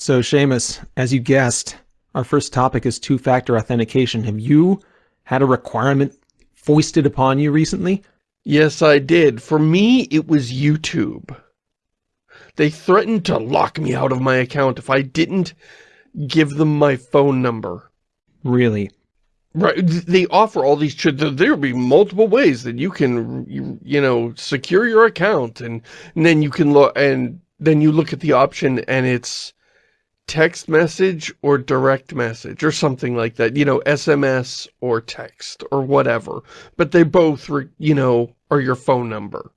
So Shamus, as you guessed, our first topic is two-factor authentication. Have you had a requirement foisted upon you recently? Yes, I did. For me, it was YouTube. They threatened to lock me out of my account if I didn't give them my phone number. Really? Right. They offer all these, there'll be multiple ways that you can, you, you know, secure your account and, and then you can look, and then you look at the option and it's text message or direct message or something like that, you know, SMS or text or whatever. But they both, you know, are your phone number.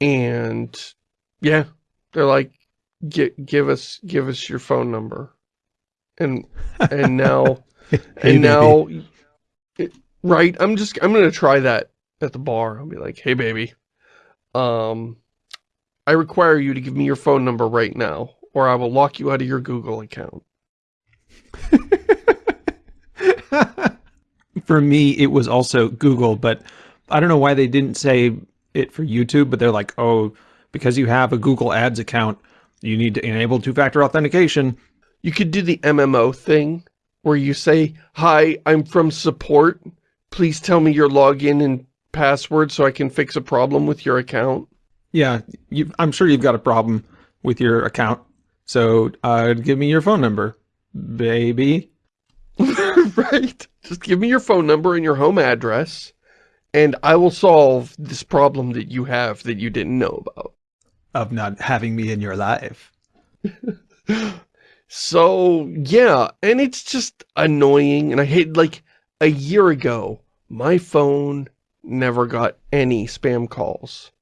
And yeah, they're like, give us, give us your phone number. And, and now, hey, and now, it, right, I'm just, I'm going to try that at the bar. I'll be like, hey baby, um, I require you to give me your phone number right now, or I will lock you out of your Google account. for me, it was also Google, but I don't know why they didn't say it for YouTube, but they're like, oh, because you have a Google Ads account, you need to enable two-factor authentication. You could do the MMO thing where you say, hi, I'm from support. Please tell me your login and password so I can fix a problem with your account. Yeah, you, I'm sure you've got a problem with your account. So uh, give me your phone number, baby. right. Just give me your phone number and your home address, and I will solve this problem that you have that you didn't know about. Of not having me in your life. so, yeah, and it's just annoying, and I hate, like, a year ago, my phone never got any spam calls.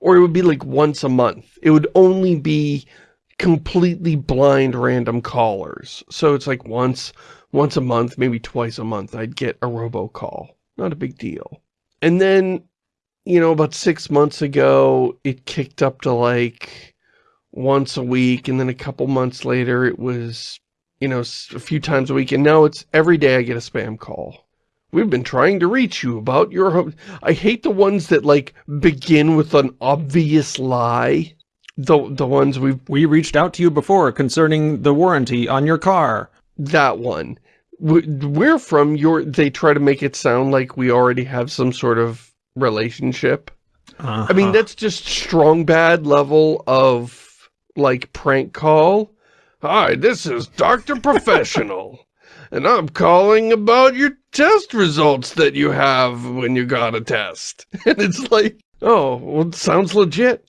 Or it would be like once a month. It would only be completely blind random callers. So it's like once, once a month, maybe twice a month, I'd get a robocall. Not a big deal. And then, you know, about six months ago, it kicked up to like once a week. And then a couple months later, it was, you know, a few times a week. And now it's every day I get a spam call. We've been trying to reach you about your... I hate the ones that, like, begin with an obvious lie. The, the ones we've... We reached out to you before concerning the warranty on your car. That one. We're from your... They try to make it sound like we already have some sort of relationship. Uh -huh. I mean, uh-huh. that's just Strong Bad level of, like, prank call. Hi, this is Dr. Professional and I'm calling about your test results that you have when you got a test. And it's like, oh, well, sounds legit.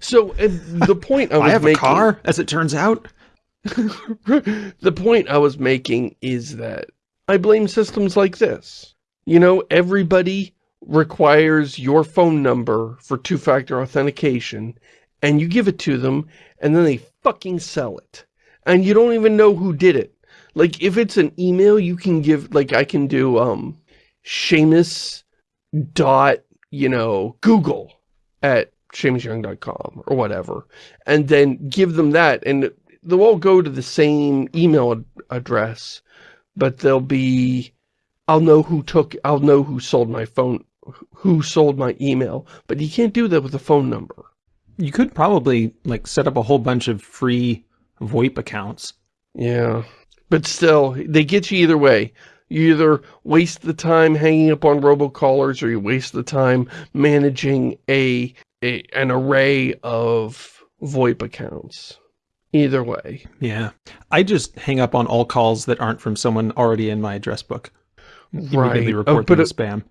So the point I was I have making, a car, as it turns out. the point I was making is that I blame systems like this. You know, everybody requires your phone number for two-factor authentication, and you give it to them, and then they fucking sell it. And you don't even know who did it. Like, if it's an email, you can give, like, I can do, um, Shamus dot, you know, Google at ShamusYoung.com or whatever, and then give them that, and they'll all go to the same email ad address, but they'll be, I'll know who took, I'll know who sold my phone, who sold my email, but you can't do that with a phone number. You could probably, like, set up a whole bunch of free VoIP accounts. Yeah. But still, they get you either way. You either waste the time hanging up on robocallers or you waste the time managing a, a an array of VoIP accounts. Either way. Yeah. I just hang up on all calls that aren't from someone already in my address book. Right. Oh, report oh, them as spam.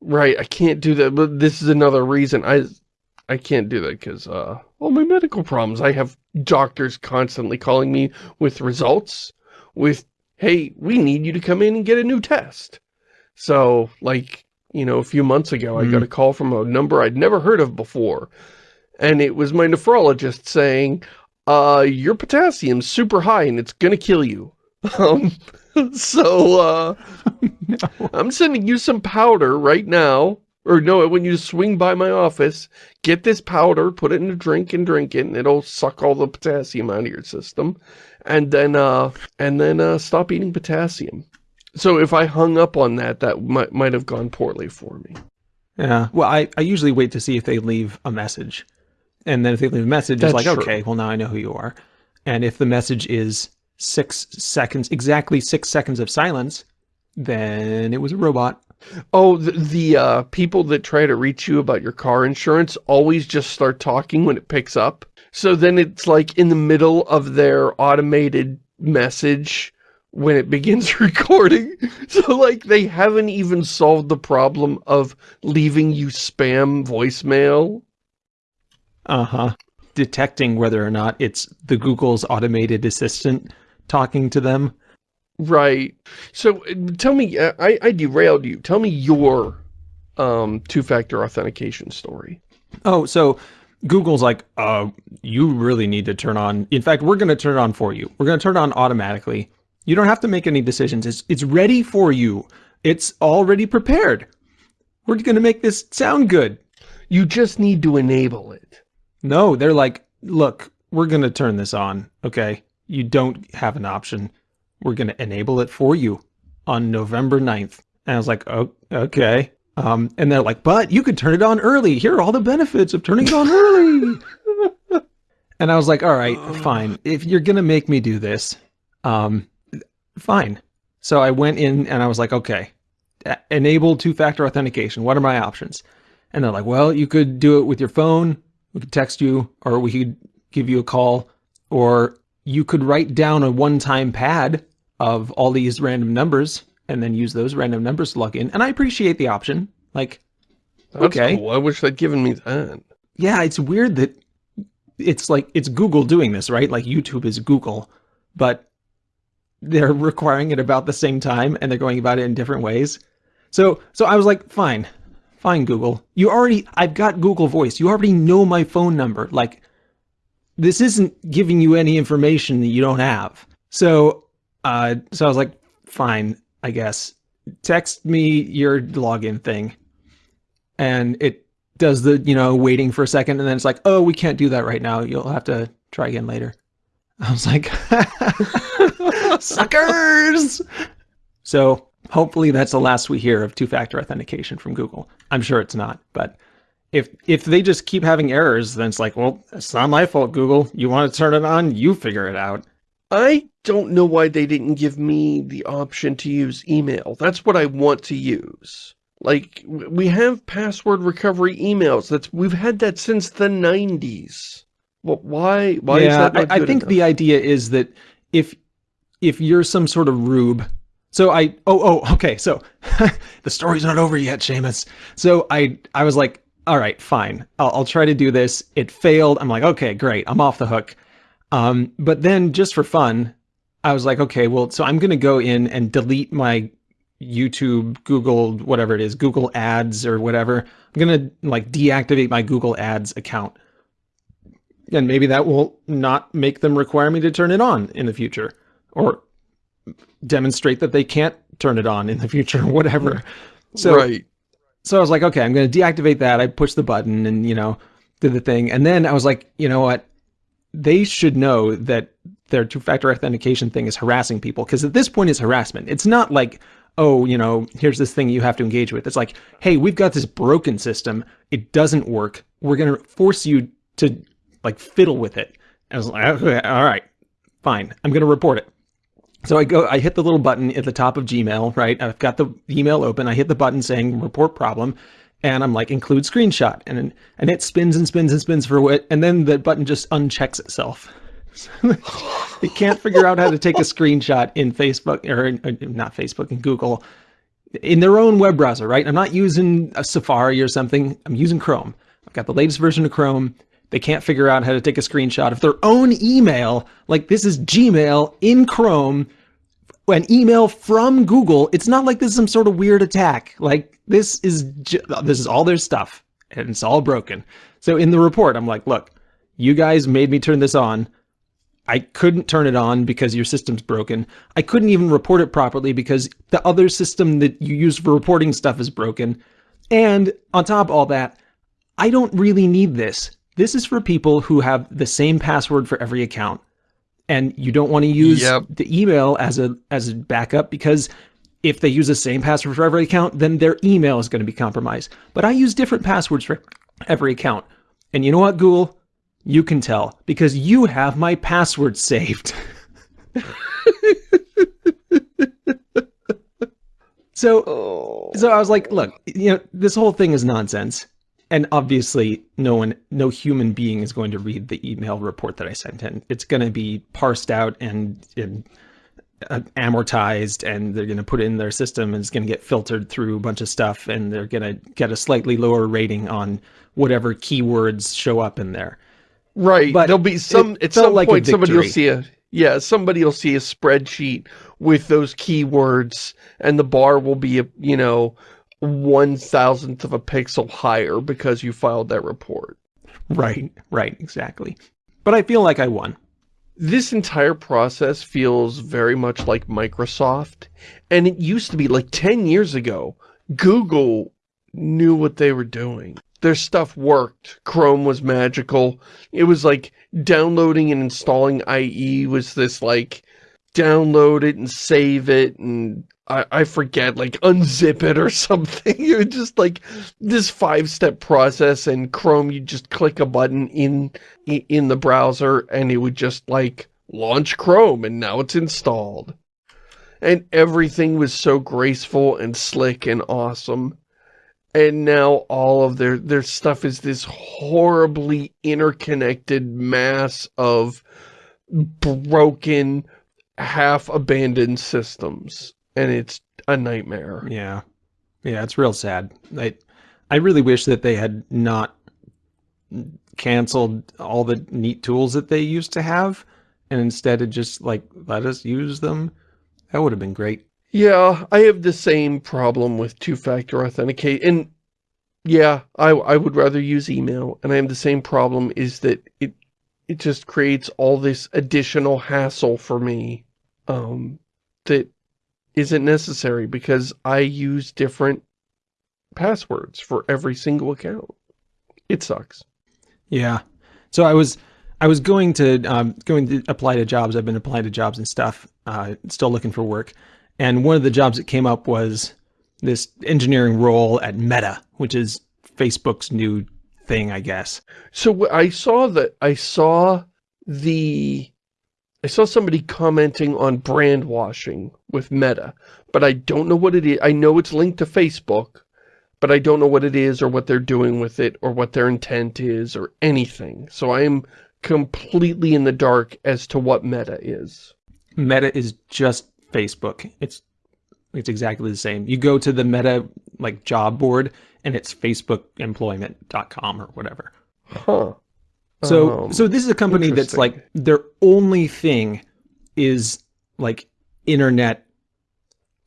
Right. I can't do that. But this is another reason. I I can't do that because, uh, all my medical problems. I have doctors constantly calling me with results with, hey, we need you to come in and get a new test. So, like, you know, a few months ago, mm. I got hmm. a call from a number I'd never heard of before. And it was my nephrologist saying, uh, your potassium's super high and it's gonna kill you. Um, so, uh, no. I'm sending you some powder right now. Or no, when you swing by my office, get this powder, put it in a drink and drink it, and it'll suck all the potassium out of your system and then uh, and then uh, stop eating potassium. So if I hung up on that, that might might have gone poorly for me. Yeah. Well, I, I usually wait to see if they leave a message. And then if they leave a message, That's it's like, true. okay, well, now I know who you are. And if the message is six seconds, exactly six seconds of silence, then it was a robot. Oh, the, the uh, people that try to reach you about your car insurance always just start talking when it picks up. So then it's like in the middle of their automated message when it begins recording. So like they haven't even solved the problem of leaving you spam voicemail. Uh-huh. Detecting whether or not it's the Google's automated assistant talking to them. Right. So uh, tell me, uh, I, I derailed you. Tell me your um, two-factor authentication story. Oh, so Google's like, uh, you really need to turn on. In fact, we're going to turn it on for you. We're going to turn it on automatically. You don't have to make any decisions. It's, it's ready for you. It's already prepared. We're going to make this sound good. You just need to enable it. No, they're like, look, we're going to turn this on. Okay. You don't have an option. We're going to enable it for you on November 9th. And I was like, oh, okay. Um, and they're like, but you could turn it on early. Here are all the benefits of turning it on early. and I was like, all right, fine. If you're going to make me do this, um, fine. So I went in and I was like, okay, enable two-factor authentication. What are my options? And they're like, well, you could do it with your phone. We could text you or we could give you a call or you could write down a one-time pad of all these random numbers and then use those random numbers to log in. And I appreciate the option. Like, That's okay. Cool. I wish they'd given me that. Yeah, it's weird that it's like, it's Google doing this, right? Like YouTube is Google, but they're requiring it about the same time and they're going about it in different ways. So, so I was like, fine, fine, Google. You already, I've got Google Voice. You already know my phone number. Like, this isn't giving you any information that you don't have. So, uh, so I was like, fine, I guess. Text me your login thing. And it does the, you know, waiting for a second. And then it's like, oh, we can't do that right now. You'll have to try again later. I was like, suckers. So hopefully that's the last we hear of two-factor authentication from Google. I'm sure it's not, but if if they just keep having errors, then it's like, well, it's not my fault, Google. You want to turn it on, you figure it out. I don't know why they didn't give me the option to use email. That's what I want to use. Like, we have password recovery emails. That's We've had that since the 90s. Well, why, why yeah, is that not I, I think enough? the idea is that if if you're some sort of rube, so I, oh, oh, okay, so the story's not over yet, Shamus. So I, I was like, all right, fine, I'll, I'll try to do this. It failed. I'm like, okay, great, I'm off the hook. Um, but then just for fun, I was like, okay, well, so I'm going to go in and delete my YouTube, Google, whatever it is, Google ads or whatever. I'm going to like deactivate my Google ads account. And maybe that will not make them require me to turn it on in the future or demonstrate that they can't turn it on in the future or whatever. So, right. so I was like, okay, I'm going to deactivate that. I pushed the button and, you know, did the thing. And then I was like, you know what? They should know that their two-factor authentication thing is harassing people because at this point it's harassment. It's not like, oh, you know, here's this thing you have to engage with. It's like, hey, we've got this broken system. It doesn't work. We're going to force you to like fiddle with it. I was like, okay, all right, fine. I'm going to report it. So I go, I hit the little button at the top of Gmail, right? I've got the email open. I hit the button saying report problem and I'm like include screenshot and and it spins and spins and spins for what and then the button just unchecks itself. it can't figure out how to take a screenshot in Facebook or in, uh, not Facebook and Google in their own web browser, right? I'm not using a Safari or something. I'm using Chrome. I've got the latest version of Chrome. They can't figure out how to take a screenshot of their own email. Like this is Gmail in Chrome, an email from Google. It's not like this is some sort of weird attack. Like this is this is all their stuff and it's all broken. So in the report, I'm like, look, you guys made me turn this on. I couldn't turn it on because your system's broken. I couldn't even report it properly because the other system that you use for reporting stuff is broken. And on top of all that, I don't really need this. This is for people who have the same password for every account. And you don't want to use Yep. the email as a as a backup because if they use the same password for every account, then their email is going to be compromised. But I use different passwords for every account. And you know what, Google? You can tell because you have my password saved. so, so I was like, look, you know, this whole thing is nonsense. And obviously, no one, no human being is going to read the email report that I sent in. It's going to be parsed out and, and uh, amortized, and they're going to put it in their system, and it's going to get filtered through a bunch of stuff, and they're going to get a slightly lower rating on whatever keywords show up in there. Right. But There'll be some, at some like point, somebody will see a, yeah, somebody will see a spreadsheet with those keywords and the bar will be, a, you know, one thousandth of a pixel higher because you filed that report. Right, right, exactly. But I feel like I won. This entire process feels very much like Microsoft. And it used to be like 10 years ago, Google knew what they were doing. Their stuff worked. Chrome was magical. It was like downloading and installing IE was this like download it and save it and I, I forget, like unzip it or something. Was just like this five-step process and Chrome, you just click a button in in the browser and it would just like launch Chrome and now it's installed. And everything was so graceful and slick and awesome. And now all of their, their stuff is this horribly interconnected mass of broken, half-abandoned systems. And it's a nightmare. Yeah. Yeah, it's real sad. I I really wish that they had not canceled all the neat tools that they used to have and instead had just like let us use them. That would have been great. Yeah, I have the same problem with two-factor authenticate. And yeah, I, I would rather use email. And I have the same problem is that it it just creates all this additional hassle for me um, that isn't necessary because I use different passwords for every single account. It sucks. Yeah. So I was I was going to um, going to apply to jobs. I've been applying to jobs and stuff. Uh, still looking for work. And one of the jobs that came up was this engineering role at Meta, which is Facebook's new thing, I guess. So I saw that I saw the I saw somebody commenting on brand washing with Meta, but I don't know what it is. I know it's linked to Facebook, but I don't know what it is or what they're doing with it or what their intent is or anything. So I am completely in the dark as to what Meta is. Meta is just Facebook. It's it's exactly the same. You go to the Meta like job board and it's facebookemployment.com or whatever. Huh. So Um, so this is a company that's like their only thing is like internet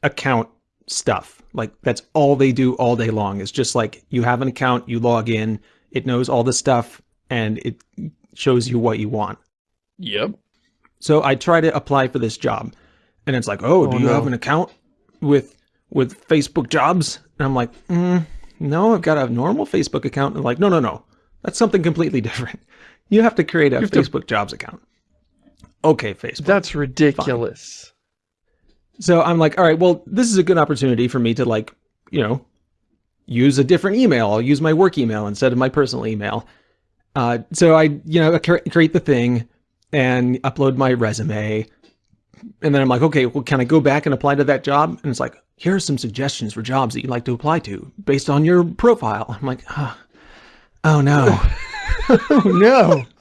account stuff. Like that's all they do all day long. It's just like you have an account, you log in, it knows all the stuff and it shows you what you want. Yep. So I try to apply for this job, and it's like, oh, Oh, do you no. have an account with with Facebook Jobs? And I'm like, mm, no, I've got a normal Facebook account. And like, no, no, no, that's something completely different. You have to create a have to- Facebook Jobs account. Okay, Facebook. That's ridiculous. So I'm like, all right, well, this is a good opportunity for me to like, you know, use a different email. I'll use my work email instead of my personal email. Uh, so I, you know, create the thing and upload my resume. And then I'm like, okay, well, can I go back and apply to that job? And it's like, here are some suggestions for jobs that you'd like to apply to based on your profile. I'm like, oh, oh no. oh no.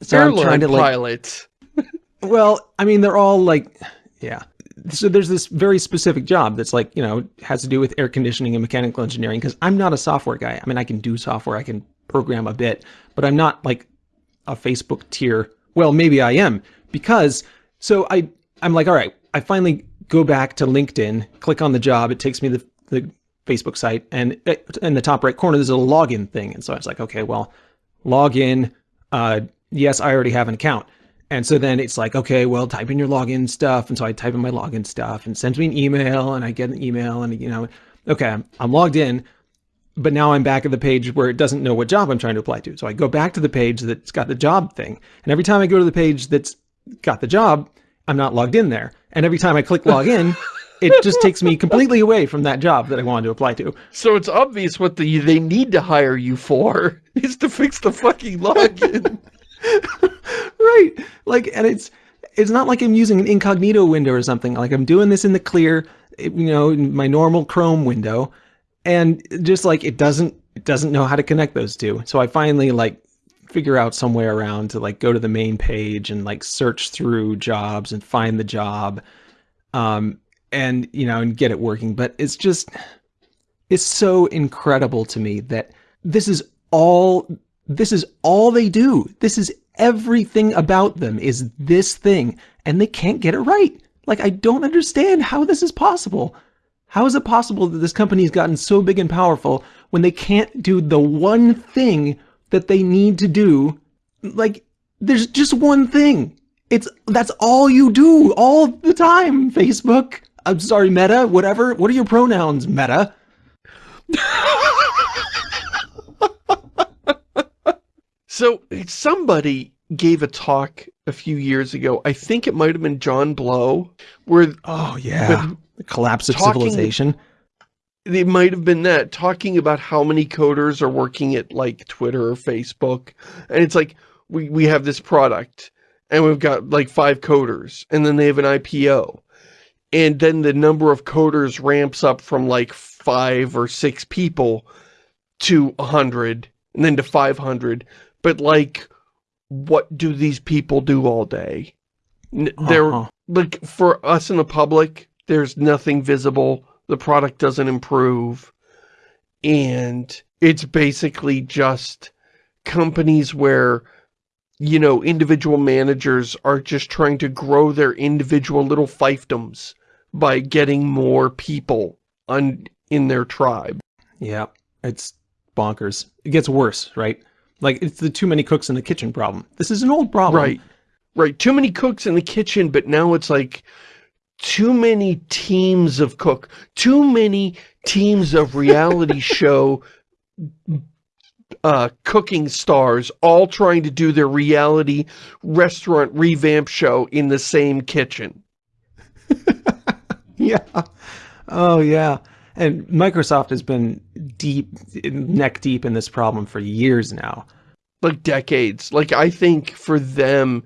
So I'm Airline trying to like pilots. well, I mean, they're all like, yeah. So there's this very specific job that's like, you know, has to do with air conditioning and mechanical engineering because I'm not a software guy. I mean, I can do software, I can program a bit, but I'm not like a Facebook tier. Well, maybe I am because so I I'm like, all right, I finally go back to LinkedIn, click on the job, it takes me the, the Facebook site, and in the top right corner there's a login thing, and so I was like, okay, well, login. Uh, yes, I already have an account. And so then it's like, okay, well, type in your login stuff. And so I type in my login stuff and sends me an email and I get an email and, you know, okay, I'm logged in, but now I'm back at the page where it doesn't know what job I'm trying to apply to. So I go back to the page that's got the job thing. And every time I go to the page that's got the job, I'm not logged in there. And every time I click log in, it just takes me completely away from that job that I wanted to apply to. So it's obvious what the they need to hire you for is to fix the fucking login. right. Like, and it's, it's not like I'm using an incognito window or something. Like I'm doing this in the clear, you know, in my normal Chrome window. And just like, it doesn't, it doesn't know how to connect those two. So I finally like figure out some way around to like go to the main page and like search through jobs and find the job. Um, and, you know, and get it working. But it's just, it's so incredible to me that this is all, this is all they do. This is everything about them is this thing and they can't get it right. Like, I don't understand how this is possible. How is it possible that this company has gotten so big and powerful when they can't do the one thing that they need to do? Like, there's just one thing. It's, that's all you do all the time, Facebook. I'm sorry, Meta, whatever. What are your pronouns, Meta? so somebody gave a talk a few years ago. I think it might have been John Blow, where oh yeah, the collapse of talking, civilization. It might have been that talking about how many coders are working at like Twitter or Facebook, and it's like we we have this product and we've got like five coders, and then they have an IPO, and then the number of coders ramps up from like five or six people to a hundred, and then to five hundred, but like what do these people do all day? They're, uh -huh. like, for us in the public, there's nothing visible. The product doesn't improve. And it's basically just companies where, you know, individual managers are just trying to grow their individual little fiefdoms by getting more people on in their tribe. Yeah, it's bonkers. It gets worse, right? Like, it's the too many cooks in the kitchen problem. This is an old problem. Right. Right. Too many cooks in the kitchen, but now it's like too many teams of cook, too many teams of reality show uh, cooking stars all trying to do their reality restaurant revamp show in the same kitchen. yeah. Oh, yeah. And Microsoft has been deep, neck deep in this problem for years now. Like decades. Like, I think for them,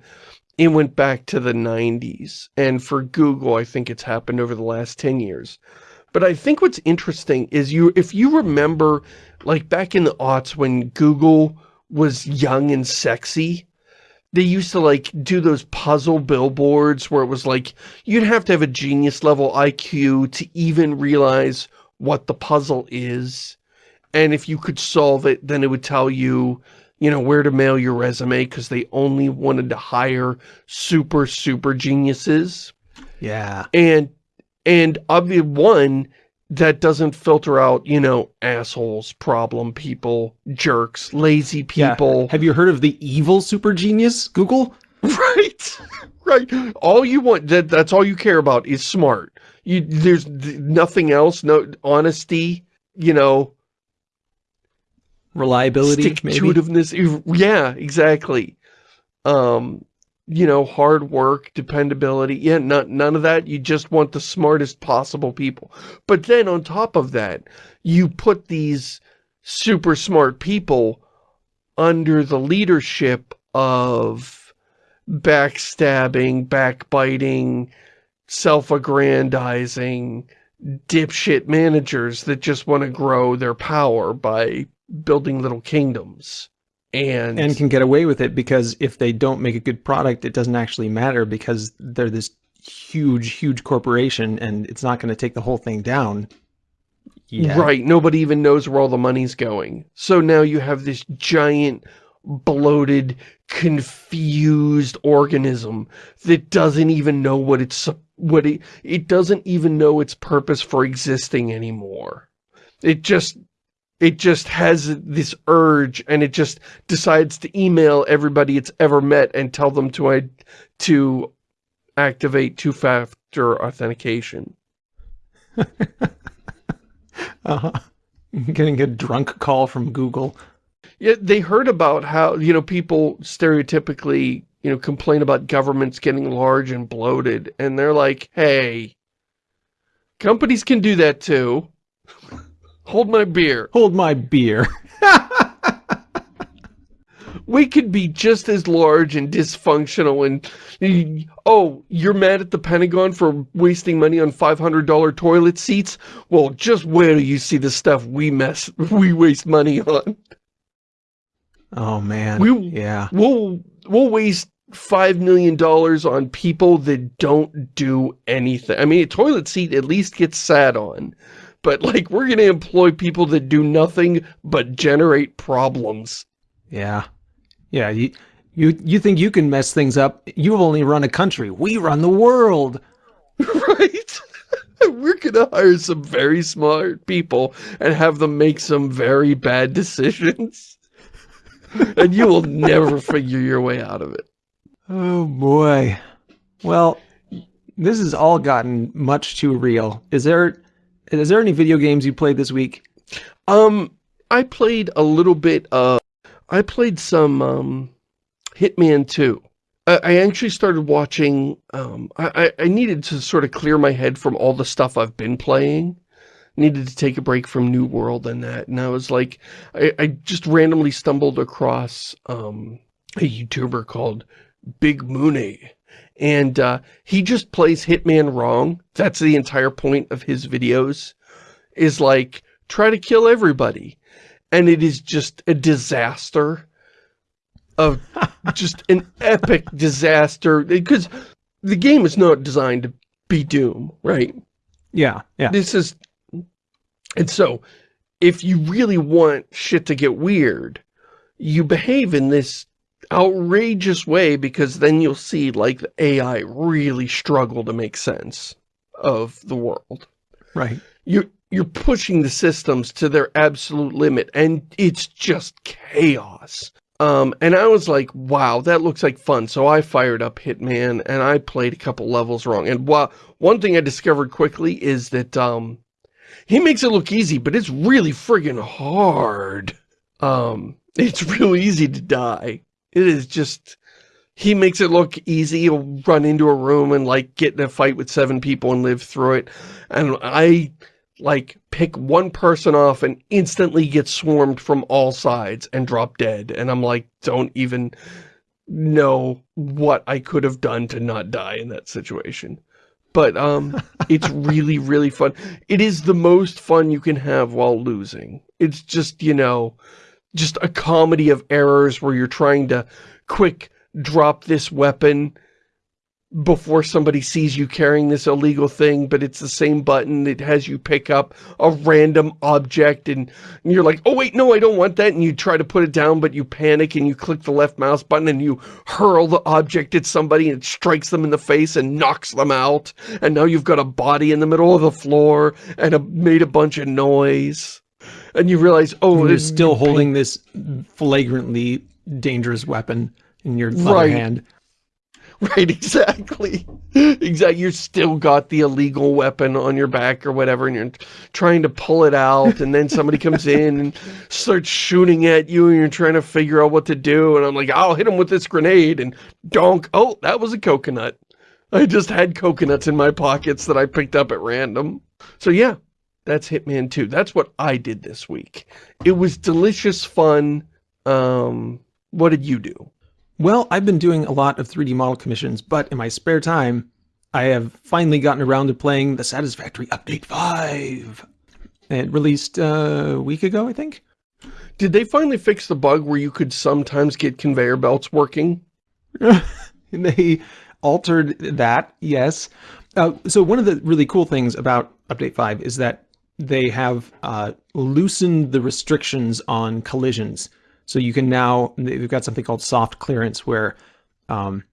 it went back to the 90s. And for Google, I think it's happened over the last 10 years. But I think what's interesting is you, if you remember, like back in the aughts when Google was young and sexy, they used to like do those puzzle billboards where it was like, you'd have to have a genius level IQ to even realize what the puzzle is. And if you could solve it, then it would tell you, you know, where to mail your resume because they only wanted to hire super, super geniuses. Yeah. And, and obviously one that doesn't filter out, you know, assholes, problem people, jerks, lazy people. Yeah. Have you heard of the evil super genius, Google? Right. right. All you want, that that's all you care about is smart. You, there's nothing else, no honesty, you know. Reliability, Stick-to-itiveness. Yeah, exactly. Um, you know, hard work, dependability. Yeah, not, none of that. You just want the smartest possible people. But then on top of that, you put these super smart people under the leadership of backstabbing, backbiting, self-aggrandizing dipshit managers that just want to grow their power by building little kingdoms. And, and can get away with it because if they don't make a good product, it doesn't actually matter because they're this huge, huge corporation and it's not going to take the whole thing down. Yeah. Right. Nobody even knows where all the money's going. So now you have this giant bloated, confused organism that doesn't even know what it's what it, it doesn't even know its purpose for existing anymore. It just it just has this urge and it just decides to email everybody it's ever met and tell them to to activate two-factor authentication. uh-huh. Getting a drunk call from Google. Yeah, they heard about how, you know, people stereotypically you know, complain about governments getting large and bloated, and they're like, hey, Companies can do that too. Hold my beer. Hold my beer. we could be just as large and dysfunctional and oh you're mad at the Pentagon for wasting money on $500 toilet seats? Well just where do you see the stuff we mess we waste money on? Oh man. We, yeah. we'll we'll waste five million dollars on people that don't do anything. I mean a toilet seat at least gets sat on but like we're gonna employ people that do nothing but generate problems yeah yeah, you, you, you think you can mess things up. You've only run a country. We run the world. Right? We're going to hire some very smart people and have them make some very bad decisions. and you will never figure your way out of it. Oh, boy. Well, this has all gotten much too real. Is there, is there any video games you played this week? Um, I played a little bit of I played some um, Hitman 2. I, I actually started watching, um, I, I needed to sort of clear my head from all the stuff I've been playing. Needed to take a break from New World and that. And I was like, I, I just randomly stumbled across um, a YouTuber called Big Mooney. And uh, he just plays Hitman wrong. That's the entire point of his videos. Is like, try to kill everybody and it is just a disaster of just an epic disaster because the game is not designed to be Doom, right? Yeah, yeah. This is, and so if you really want shit to get weird, you behave in this outrageous way because then you'll see like the AI really struggle to make sense of the world. Right. You you're pushing the systems to their absolute limit and it's just chaos. Um, and I was like, wow, that looks like fun. So I fired up Hitman and I played a couple levels wrong. And while, one thing I discovered quickly is that um, he makes it look easy, but it's really friggin' hard. Um, it's real easy to die. It is just, he makes it look easy. He'll run into a room and like get in a fight with seven people and live through it. And I like pick one person off and instantly get swarmed from all sides and drop dead. And I'm like, don't even know what I could have done to not die in that situation. But um, it's really, really fun. It is the most fun you can have while losing. It's just, you know, just a comedy of errors where you're trying to quick drop this weapon before somebody sees you carrying this illegal thing, but it's the same button. It has you pick up a random object and, you're like, oh wait, no, I don't want that. And you try to put it down, but you panic and you click the left mouse button and you hurl the object at somebody and it strikes them in the face and knocks them out. And now you've got a body in the middle of the floor and a, made a bunch of noise. And you realize, oh, you're still holding this flagrantly dangerous weapon in your right. hand. Right, exactly. Exactly. You're still got the illegal weapon on your back or whatever, and you're trying to pull it out, and then somebody comes in and starts shooting at you, and you're trying to figure out what to do, and I'm like, I'll hit him with this grenade, and donk. Oh, that was a coconut. I just had coconuts in my pockets that I picked up at random. So yeah, that's Hitman 2. That's what I did this week. It was delicious fun. Um, what did you do? Well, I've been doing a lot of 3D model commissions, but in my spare time, I have finally gotten around to playing the Satisfactory Update 5. It released uh, a week ago, I think. Did they finally fix the bug where you could sometimes get conveyor belts working? they altered that, yes. Uh, so one of the really cool things about Update 5 is that they have uh, loosened the restrictions on collisions. So you can now, they've got something called soft clearance where um,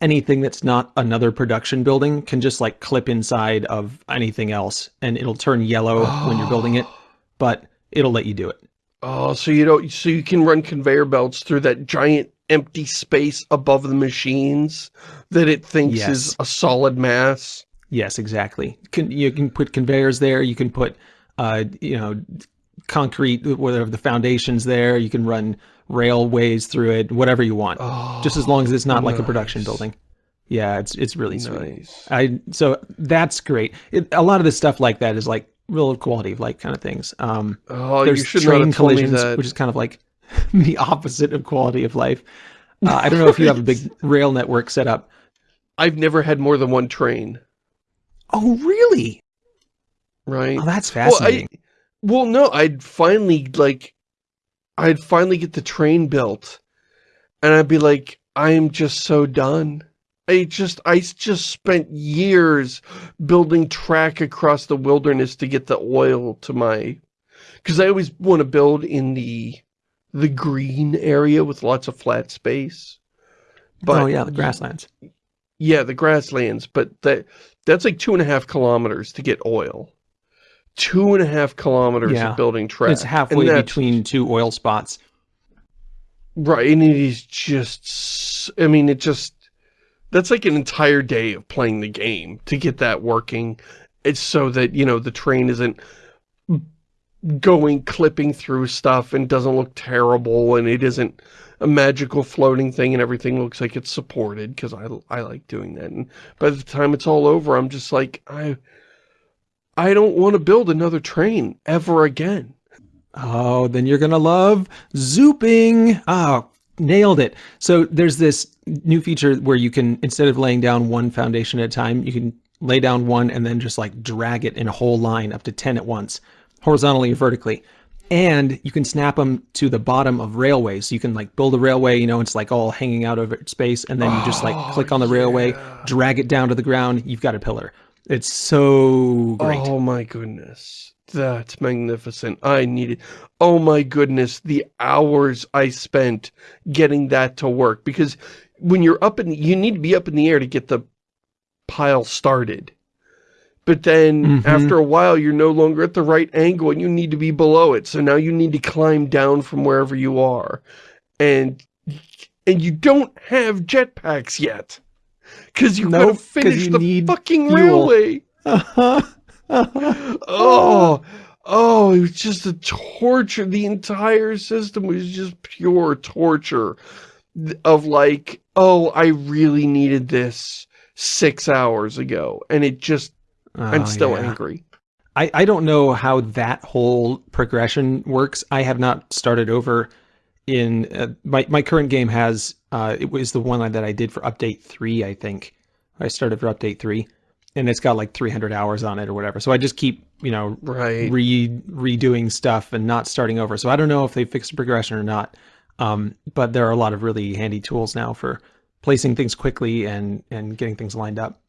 anything that's not another production building can just like clip inside of anything else and it'll turn yellow oh. when you're building it, but it'll let you do it. Oh, so you don't, so you can run conveyor belts through that giant empty space above the machines that it thinks yes. is a solid mass. Yes, exactly. Can, you can put conveyors there. You can put, uh, you know, concrete, whatever the foundation's there. You can run railways through it, whatever you want. Oh, just as long as it's not nice. like a production building. Yeah, it's it's really sweet. Nice. I so that's great. It, a lot of the stuff like that is like real quality of life kind of things. Um, Oh, you there's train have told me collisions, which is kind of like the opposite of quality of life. Uh, I don't know if you have a big rail network set up. I've never had more than one train, Oh, really? right? Oh, that's Well, I, fascinating. well, no, I'd finally, like, I'd finally get the train built, and I'd be like, I am just so done. I just, I just spent years building track across the wilderness to get the oil to my, because I always want to build in the, the green area with lots of flat space. Oh, but oh yeah, the grasslands. Yeah, the grasslands, but that that's like two and a half kilometers to get oil. Two and a half kilometers Yeah. of building track. It's halfway between two oil spots. Right, and it is just, I mean, it just, that's like an entire day of playing the game to get that working. It's so that, you know, the train isn't going, clipping through stuff and doesn't look terrible and it isn't a magical floating thing and everything looks like it's supported because I, I like doing that. And by the time it's all over, I'm just like, I, I don't want to build another train ever again. Oh, then you're gonna love zooping. Oh, nailed it. So there's this new feature where you can, instead of laying down one foundation at a time, you can lay down one and then just like drag it in a whole line up to 10 at once, horizontally or vertically. And you can snap them to the bottom of railways. So you can like build a railway, you know, it's like all hanging out of space. And then you just like Oh, click on the railway, drag it down to the ground. You've got a pillar. It's so great. Oh my goodness. That's magnificent. I needed, oh my goodness, the hours I spent getting that to work. Because when you're up in, you need to be up in the air to get the pile started. But then Mhm. after a while, you're no longer at the right angle and you need to be below it. So now you need to climb down from wherever you are. And, and you don't have jetpacks yet. Cause you Nope, gotta finish you the fucking fuel. railway. Oh, oh, it was just a torture. The entire system was just pure torture of like, oh, I really needed this six hours ago. And it just, I'm Oh, still yeah. angry. I, I don't know how that whole progression works. I have not started over in uh, my my current game has uh it was the one that I did for update 3, I think. I started for update 3 and it's got like 300 hours on it or whatever. So I just keep, you know, Right. re redoing stuff and not starting over. So I don't know if they fixed the progression or not. Um, but there are a lot of really handy tools now for placing things quickly and and getting things lined up.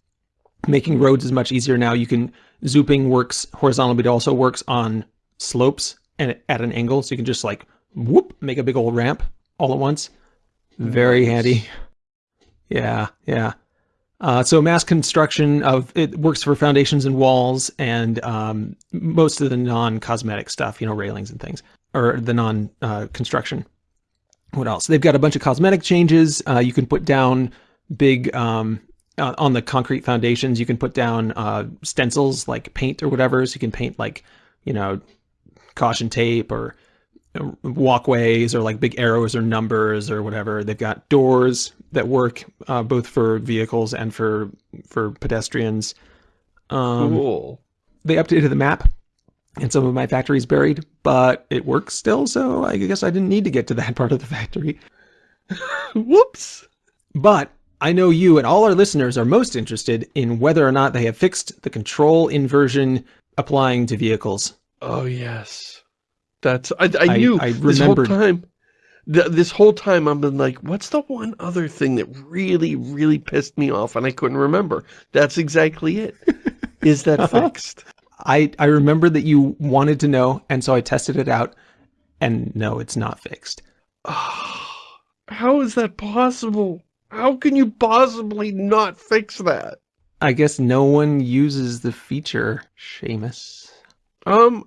Making roads is much easier now. You can zooping works horizontally, but it also works on slopes and at an angle. So you can just like whoop, make a big old ramp all at once. Very Nice. handy. Yeah, yeah. Uh, so mass construction of it works for foundations and walls and um, most of the non-cosmetic stuff, you know, railings and things, or the non-construction. what else? They've got a bunch of cosmetic changes. Uh, you can put down big um, uh, on the concrete foundations. You can put down uh, stencils like paint or whatever. So you can paint like, you know, caution tape or uh, walkways or like big arrows or numbers or whatever. They've got doors that work uh, both for vehicles and for for pedestrians. Um, Cool. They updated the map, and some of my factory's buried, but it works still. So I guess I didn't need to get to that part of the factory. Whoops. But I know you and all our listeners are most interested in whether or not they have fixed the control inversion applying to vehicles. Oh yes, that's I. I, I- knew I this whole time. Th this whole time I've been like, what's the one other thing that really, really pissed me off, and I couldn't remember. That's exactly it. Is that uh-huh. fixed? I, I remember that you wanted to know, and so I tested it out, and no, it's not fixed. Ah, how is that possible? How can you possibly not fix that? I guess no one uses the feature, Shamus. Um,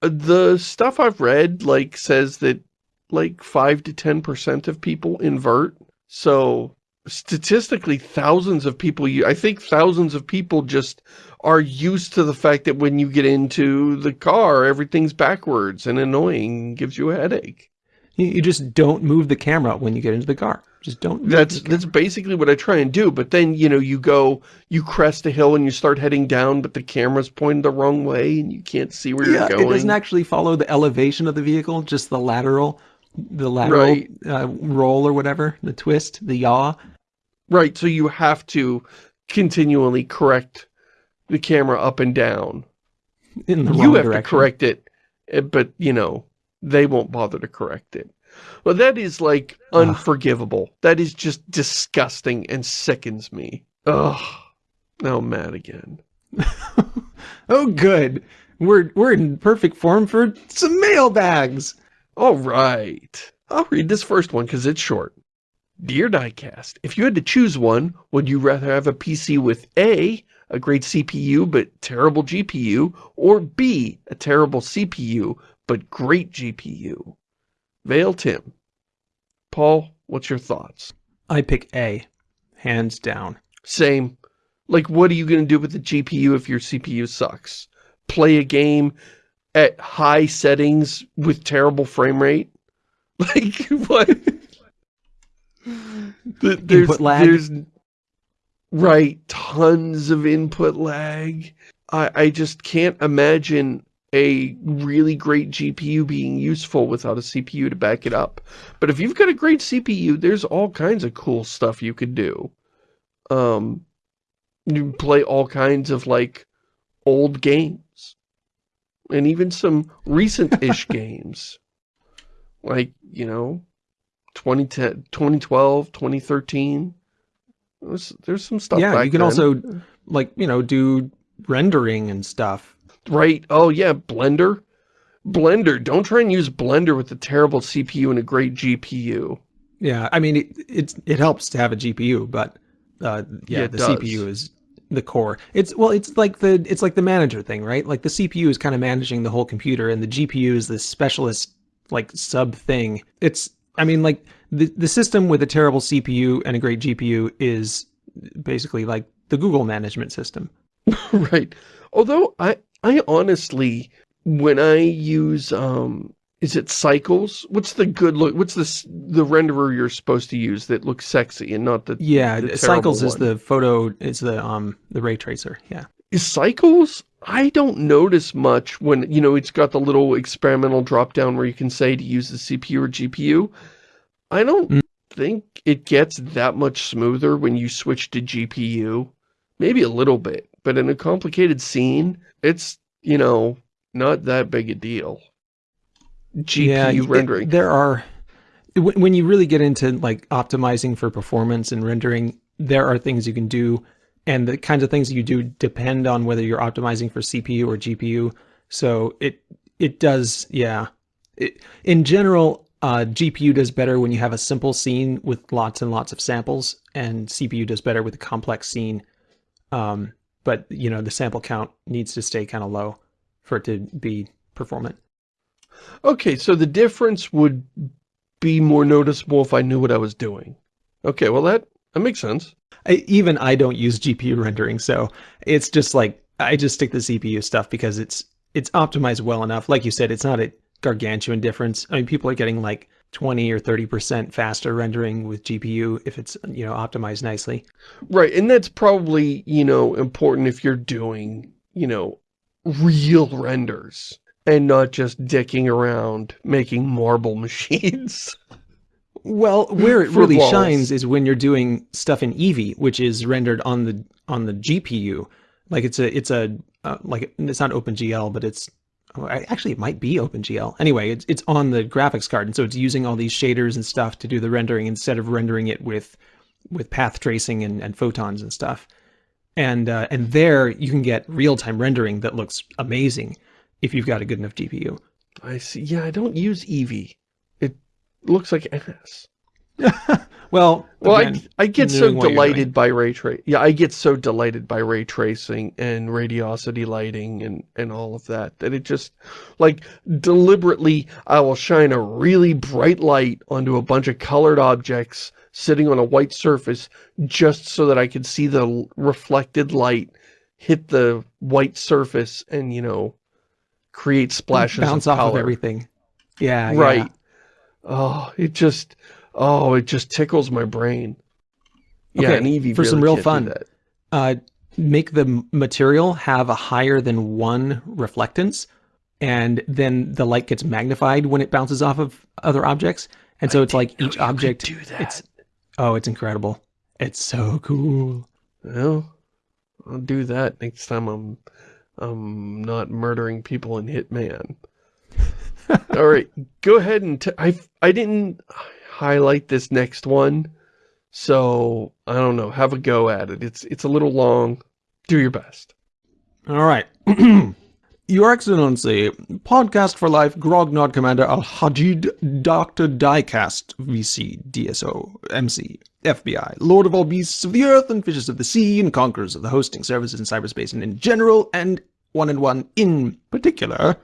the stuff I've read, like, says that, like, 5 to 10% of people invert. So, statistically, thousands of people, I think thousands of people just are used to the fact that when you get into the car, everything's backwards and annoying, gives you a headache. You, you just don't move the camera when you get into the car. Just don't. That's that's basically what I try and do. But then, you know, you go, you crest a hill and you start heading down, but the camera's pointed the wrong way and you can't see where yeah, you're going. it doesn't actually follow the elevation of the vehicle, just the lateral, the lateral Right. uh, roll or whatever, the twist, the yaw. Right, so you have to continually correct the camera up and down. in the you wrong have direction. to correct it, eh, but, you know, they won't bother to correct it. Well, that is, like, Ugh. unforgivable. That is just disgusting and sickens me. Ugh. Now I'm mad again. oh, good. We're we're in perfect form for some mailbags. All right. I'll read this first one because it's short. Dear Diecast, if you had to choose one, would you rather have a PC with A, a great CPU but terrible GPU, or B, a terrible CPU but great GPU? Vale Tim. Paul, what's your thoughts? I pick A, hands down. Same. Like, what are you going to do with the GPU if your CPU sucks? Play a game at high settings with terrible frame rate? Like, what? Th- there's, Input lag? There's, right, tons of input lag. I, I just can't imagine a really great GPU being useful without a CPU to back it up. But if you've got a great CPU, there's all kinds of cool stuff you could do. Um, you can play all kinds of, like, old games. And even some recent-ish games. Like, you know, 2010, 2012, 2013. There's, there's some stuff yeah, you can then. also like you know do rendering and stuff. Right. Oh, yeah, Blender. Blender. Don't try and use Blender with a terrible CPU and a great GPU. Yeah, I mean it it's, it helps to have a GPU, but uh, yeah, Yeah, the does. CPU is the core. It's well, it's like the it's like the manager thing, right? Like the CPU is kind of managing the whole computer, and the GPU is this specialist like sub thing. It's I mean like the the system with a terrible CPU and a great GPU is basically like the Google management system. right. Although I I honestly when I use um is it cycles? What's the good look what's the the renderer you're supposed to use that looks sexy and not the Yeah, the Cycles terrible is the photo is the um the ray tracer. Yeah. Is cycles? I don't notice much when, you know, it's got the little experimental drop down where you can say to use the CPU or GPU. I don't Mm. think it gets that much smoother when you switch to GPU. Maybe a little bit, but in a complicated scene, it's, you know, not that big a deal. GPU it- rendering. there are when when you really get into like optimizing for performance and rendering, there are things you can do, and the kinds of things you do depend on whether you're optimizing for CPU or GPU. So it it does, yeah. It, in general, uh, GPU does better when you have a simple scene with lots and lots of samples, and CPU does better with a complex scene. Um, but you know the sample count needs to stay kind of low for it to be performant. Okay, so the difference would be more noticeable if I knew what I was doing. Okay, well that, that makes sense. I, even I don't use GPU rendering, so it's just like I just stick to CPU stuff because it's it's optimized well enough. Like you said, it's not a gargantuan difference. I mean, people are getting like 20 or 30% faster rendering with GPU if it's, you know, optimized nicely. Right, and that's probably, you know, important if you're doing, you know, real renders and not just dicking around making marble machines. Well, where it really walls. shines is when you're doing stuff in Eevee, which is rendered on the on the GPU. Like it's a it's a uh, like it's not OpenGL, but it's actually it might be OpenGL. Anyway, it's it's on the graphics card, and so it's using all these shaders and stuff to do the rendering instead of rendering it with with path tracing and, and photons and stuff. And uh, and there you can get real time rendering that looks amazing if you've got a good enough GPU. I see. Yeah, I don't use Eevee. It looks like ass. well, Well, again, I, I get so knowing what you're doing. delighted by ray trace. Yeah, I get so delighted by ray tracing and radiosity lighting and, and all of that, that it just, like, deliberately, I will shine a really bright light onto a bunch of colored objects sitting on a white surface just so that I could see the reflected light hit the white surface and, you know, create splashes bounce of off color. of everything. Yeah, yeah. Right. Oh, it just, Oh, it just tickles my brain. Yeah, Okay, and Eevee for some real fun. that. uh, make the material have a higher than one reflectance, and then the light gets magnified when it bounces off of other objects. And so it's like each object. do that. It's oh, it's incredible. It's so cool. Well, I'll do that next time I'm I'm not murdering people in Hitman. All right, go ahead and t I I didn't highlight this next one, so I don't know. Have a go at it. It's it's a little long. Do your best. All right. Your Excellency, Podcast for Life, Grognard Commander Al Hajid, Dr. Diecast, VC, DSO, MC, FBI, Lord of all beasts of the earth and fishes of the sea, and conquerors of the hosting services in cyberspace and in general, and one and one in particular.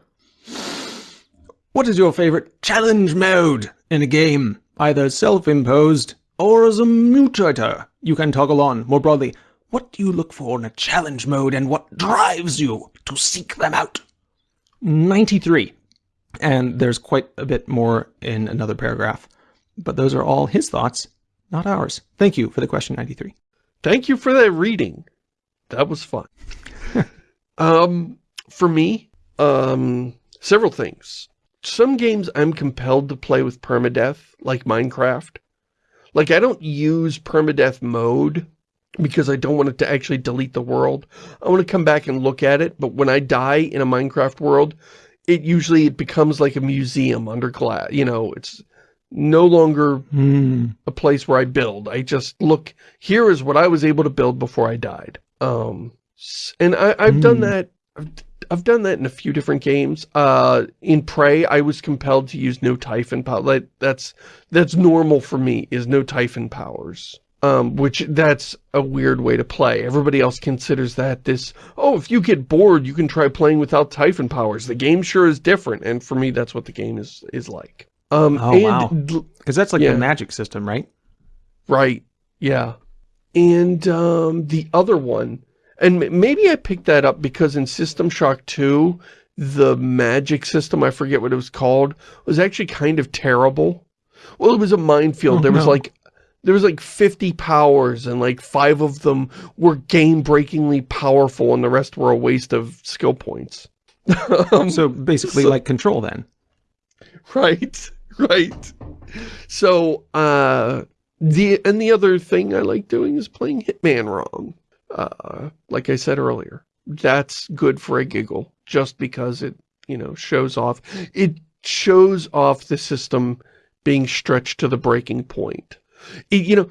What is your favorite challenge mode in a game? Either self-imposed or as a mutator you can toggle on. More broadly, what do you look for in a challenge mode and what drives you to seek them out? 93. And there's quite a bit more in another paragraph. But those are all his thoughts, not ours. Thank you for the question 93. Thank you for that reading. That was fun. um, for me, um, several things. Some games I'm compelled to play with permadeath, like Minecraft. Like, I don't use permadeath mode because I don't want it to actually delete the world. I want to come back and look at it, but when I die in a Minecraft world, it usually it becomes like a museum under glass. You know, it's no longer Hmm. a place where I build. I just look, here is what I was able to build before I died. Um, and I, I've done Hmm. that, I've, I've done that in a few different games. Uh, in Prey, I was compelled to use no Typhon power. Like, that's, that's normal for me, is no Typhon powers. Um, which that's a weird way to play. Everybody else considers that this, oh, if you get bored, you can try playing without Typhon powers. The game sure is different. And for me, that's what the game is, is like. Um, Oh, and wow. Because that's like Yeah. the magic system, right? Right. Yeah. And um, the other one, and maybe I picked that up because in System Shock 2, the magic system, I forget what it was called, was actually kind of terrible. Well, it was a minefield. Oh, there was no. like, there was like 50 powers and like five of them were game-breakingly powerful and the rest were a waste of skill points. Um, So basically so- like control then. Right, right. So, uh, the, and the other thing I like doing is playing Hitman wrong. Uh, like I said earlier, that's good for a giggle, just because it, you know, shows off, it shows off the system being stretched to the breaking point. It, you know,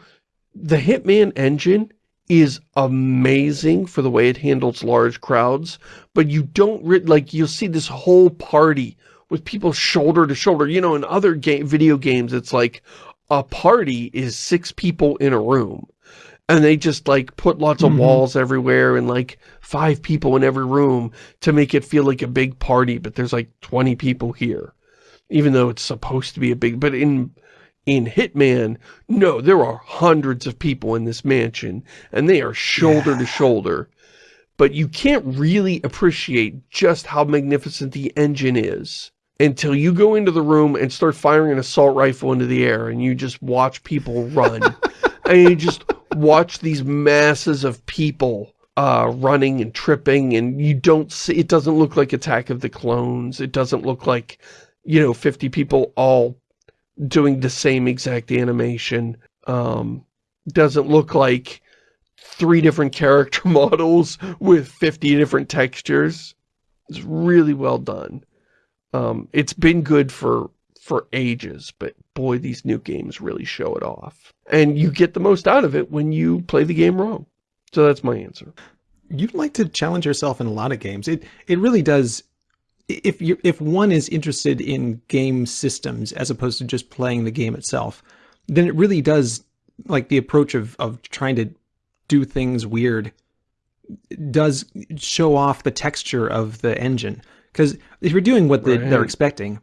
the Hitman engine is amazing for the way it handles large crowds, but you don't, like, you'll see this whole party with people shoulder to shoulder. You know, in other game, video games, it's like a party is six people in a room. And they just like put lots of Mhm. walls everywhere and like five people in every room to make it feel like a big party, but there's like 20 people here. Even though it's supposed to be a big, but in, in Hitman, no, there are hundreds of people in this mansion and they are shoulder to shoulder. But you can't really appreciate just how magnificent the engine is until you go into the room and start firing an assault rifle into the air and you just watch people run. and you just watch these masses of people uh, running and tripping and you don't see, it doesn't look like Attack of the Clones. It doesn't look like, you know, 50 people all doing the same exact animation. Um, doesn't look like three different character models with 50 different textures. It's really well done. Um, it's been good for for ages, but boy, these new games really show it off. And you get the most out of it when you play the game wrong. So that's my answer. You'd like to challenge yourself in a lot of games. It it really does. If you if one is interested in game systems as opposed to just playing the game itself, then it really does like the approach of of trying to do things weird does show off the texture of the engine. Because if you're doing what the, they're expecting,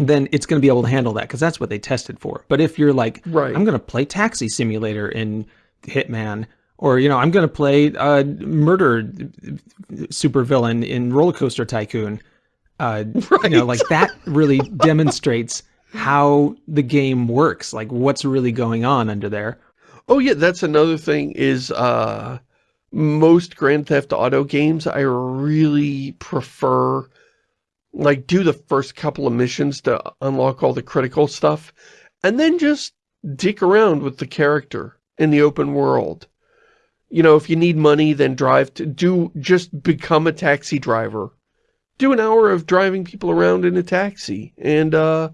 then it's going to be able to handle that because that's what they tested for. But if you're like, Right. I'm going to play Taxi Simulator in Hitman, or you know, I'm going to play uh, murder supervillain in Roller Coaster Tycoon. Uh, You know, like that really demonstrates how the game works, like what's really going on under there. Oh yeah, that's another thing is uh most Grand Theft Auto games I really prefer like do the first couple of missions to unlock all the critical stuff and then just dick around with the character in the open world. You know, if you need money, then drive to do, just become a taxi driver. Do an hour of driving people around in a taxi and, uh,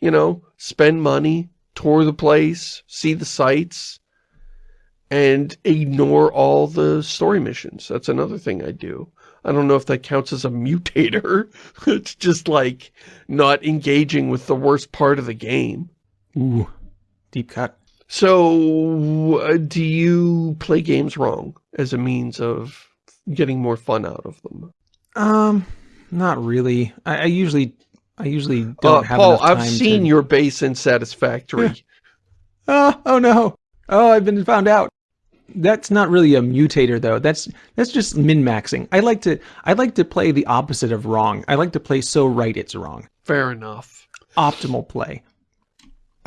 you know, spend money, tour the place, see the sights, and ignore all the story missions. That's another thing I do. I don't know if that counts as a mutator. it's just like not engaging with the worst part of the game. Ooh, deep cut. So, uh, do you play games wrong as a means of getting more fun out of them? Um, not really. I, I usually, I usually don't uh, have Paul, I've seen to... your base in Satisfactory. oh, oh no. Oh, I've been found out. That's not really a mutator though. That's that's just min-maxing. I like to I like to play the opposite of wrong. I like to play so right it's wrong. Fair enough. Optimal play.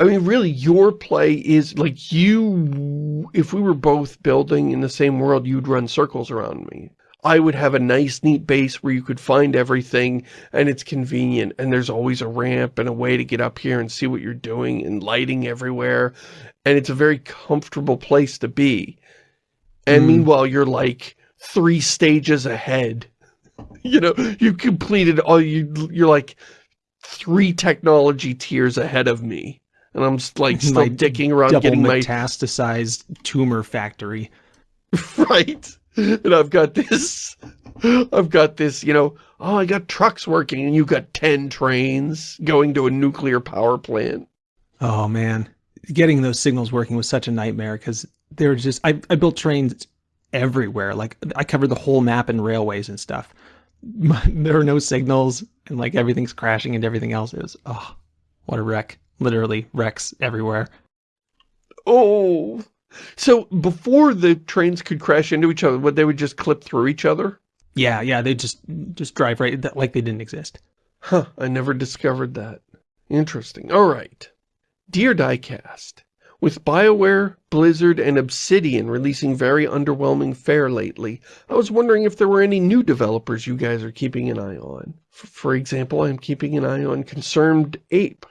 I mean, really, your play is like you, if we were both building in the same world, you'd run circles around me. I would have a nice, neat base where you could find everything and it's convenient and there's always a ramp and a way to get up here and see what you're doing and lighting everywhere. And it's a very comfortable place to be. And mm. meanwhile, you're like three stages ahead. You know, you completed all you, you're like three technology tiers ahead of me. And I'm like still my dicking around getting metastasized my tumor factory. right. And I've got this, I've got this, you know, oh, I got trucks working and you got 10 trains going to a nuclear power plant. Oh man, getting those signals working was such a nightmare because they were just, I, I built trains everywhere. Like I covered the whole map and railways and stuff. there are no signals and like everything's crashing and everything else. It was, oh, what a wreck literally wrecks everywhere. Oh, so before the trains could crash into each other, what they would just clip through each other? Yeah, yeah, they just just drive right like they didn't exist. Huh, I never discovered that. Interesting. All right. Dear Diecast, with BioWare, Blizzard, and Obsidian releasing very underwhelming fare lately, I was wondering if there were any new developers you guys are keeping an eye on. For example, I'm keeping an eye on Concerned Ape,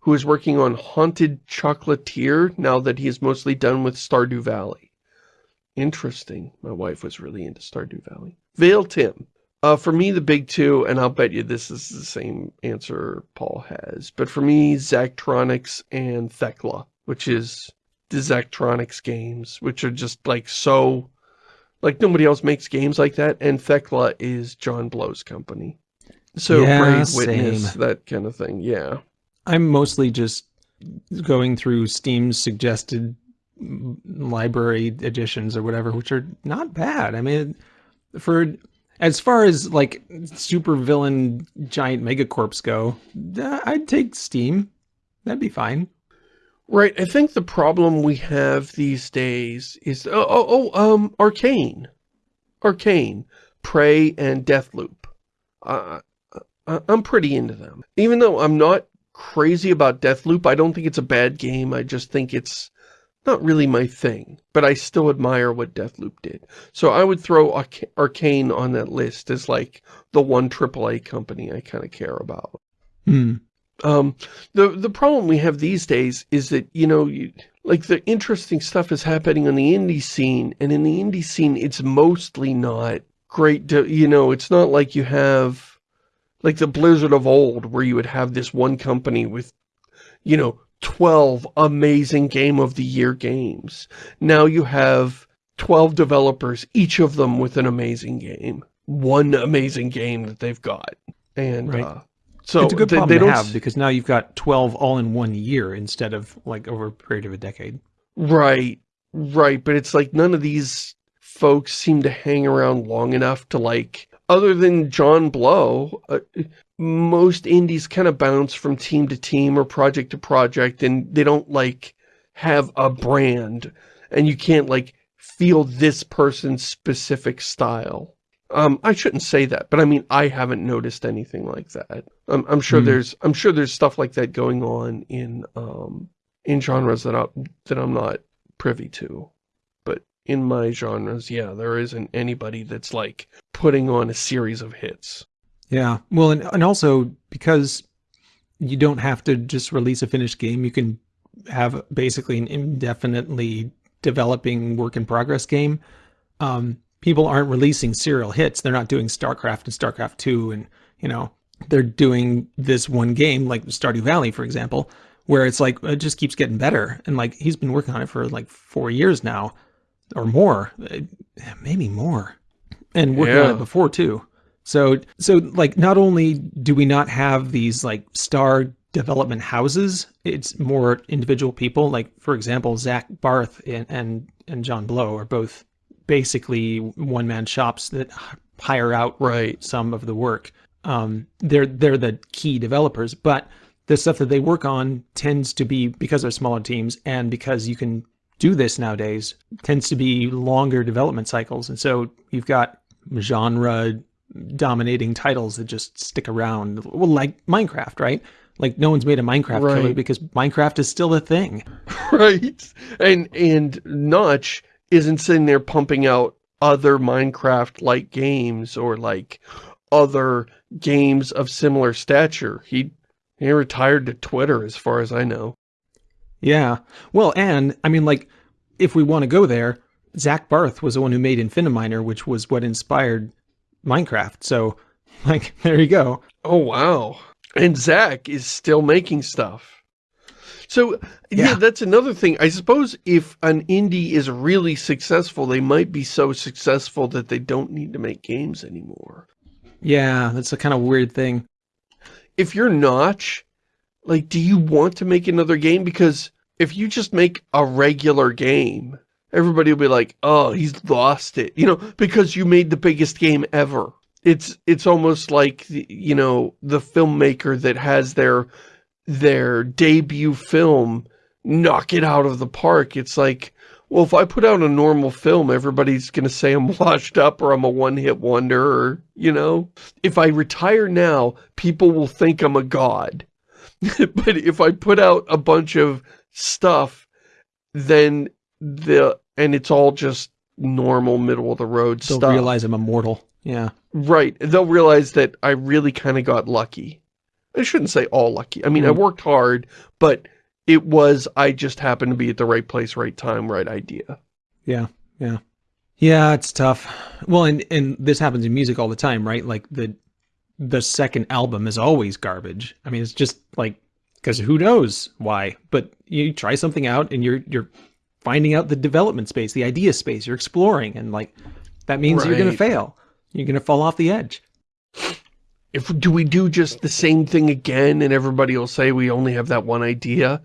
who is working on Haunted Chocolatier now that he is mostly done with Stardew Valley. Interesting. My wife was really into Stardew Valley. Vale Tim. Uh, for me, the big two, and I'll bet you this is the same answer Paul has, but for me, Zachtronics and Thekla, which is the Zachtronics games, which are just like so, like nobody else makes games like that, and Thekla is John Blow's company. So yeah, Brave Witness, same. that kind of thing, yeah. I'm mostly just going through Steam's suggested library editions or whatever, which are not bad. I mean, for as far as like super villain giant megacorps go, I'd take Steam. That'd be fine. Right. I think the problem we have these days is oh oh, oh um Arkane, Arkane, Prey, and Deathloop. Uh, I'm pretty into them, even though I'm not crazy about Deathloop. I don't think it's a bad game. I just think it's not really my thing. But I still admire what Deathloop did. So I would throw Arca Arkane on that list as like the one AAA company I kind of care about. Hmm. Um, the, the problem we have these days is that, you know, you, like the interesting stuff is happening on the indie scene. And in the indie scene, it's mostly not great. To, you know, it's not like you have like the Blizzard of old, where you would have this one company with, you know, 12 amazing Game of the Year games. Now you have 12 developers, each of them with an amazing game. One amazing game that they've got. And, right. uh, so it's a good they, problem they to have because now you've got 12 all in one year instead of like over a period of a decade. Right, right. But it's like none of these folks seem to hang around long enough to like other than John Blow, uh, most indies kind of bounce from team to team or project to project and they don't like have a brand and you can't like feel this person's specific style. Um, I shouldn't say that, but I mean, I haven't noticed anything like that. I'm, I'm sure Hmm. there's, I'm sure there's stuff like that going on in, um, in genres that I, that I'm not privy to. But in my genres, yeah, there isn't anybody that's like putting on a series of hits. Yeah. Well, and, and also because you don't have to just release a finished game, you can have basically an indefinitely developing work in progress game. Um, people aren't releasing serial hits. They're not doing StarCraft and StarCraft 2 and, you know, they're doing this one game like Stardew Valley, for example, where it's like it just keeps getting better. And like he's been working on it for like four years now or more, uh, maybe more, and working on it before too. So, so like not only do we not have these like star development houses, it's more individual people. Like for example, Zach Barth and and, and John Blow are both basically one man shops that hire out Right. some of the work. Um, they're they're the key developers, but the stuff that they work on tends to be because they're smaller teams and because you can do this nowadays tends to be longer development cycles, and so you've got genre dominating titles that just stick around. Well, like Minecraft, right? Like no one's made a Minecraft killer because Minecraft is still a thing. right? And and Notch isn't sitting there pumping out other Minecraft-like games or like other games of similar stature. He he retired to Twitter, as far as I know. Yeah. Well, and I mean, like, if we want to go there, Zach Barth was the one who made Infiniminer, which was what inspired Minecraft. So, like, there you go. Oh wow! And Zach is still making stuff. So yeah. Yeah. that's another thing. I suppose if an indie is really successful, they might be so successful that they don't need to make games anymore. Yeah, that's a kind of weird thing. if you're Notch, like, do you want to make another game? Because if you just make a regular game, everybody will be like, oh, he's lost it, you know, because you made the biggest game ever. It's, it's almost like, you know, the filmmaker that has their, their debut film knock it out of the park. It's like, well, if I put out a normal film, everybody's going to say I'm washed up or I'm a one-hit wonder or, you know, if I retire now, people will think I'm a god. but if I put out a bunch of stuff, then the, and it's all just normal middle of the road They'll stuff. realize I'm immortal. Yeah. Right. They'll realize that I really kind of got lucky. I shouldn't say all lucky. I mean, I Mm. worked hard, but it was, I just happened to be at the right place, right time, right idea. Yeah. Yeah. Yeah, it's tough. Well, and and this happens in music all the time, right? Like the the second album is always garbage. I mean, it's just like because who knows why? But you try something out, and you're you're finding out the development space, the idea space. You're exploring, and like that means you're going to fail. You're going to fall off the edge. If do we do just the same thing again and everybody will say we only have that one idea?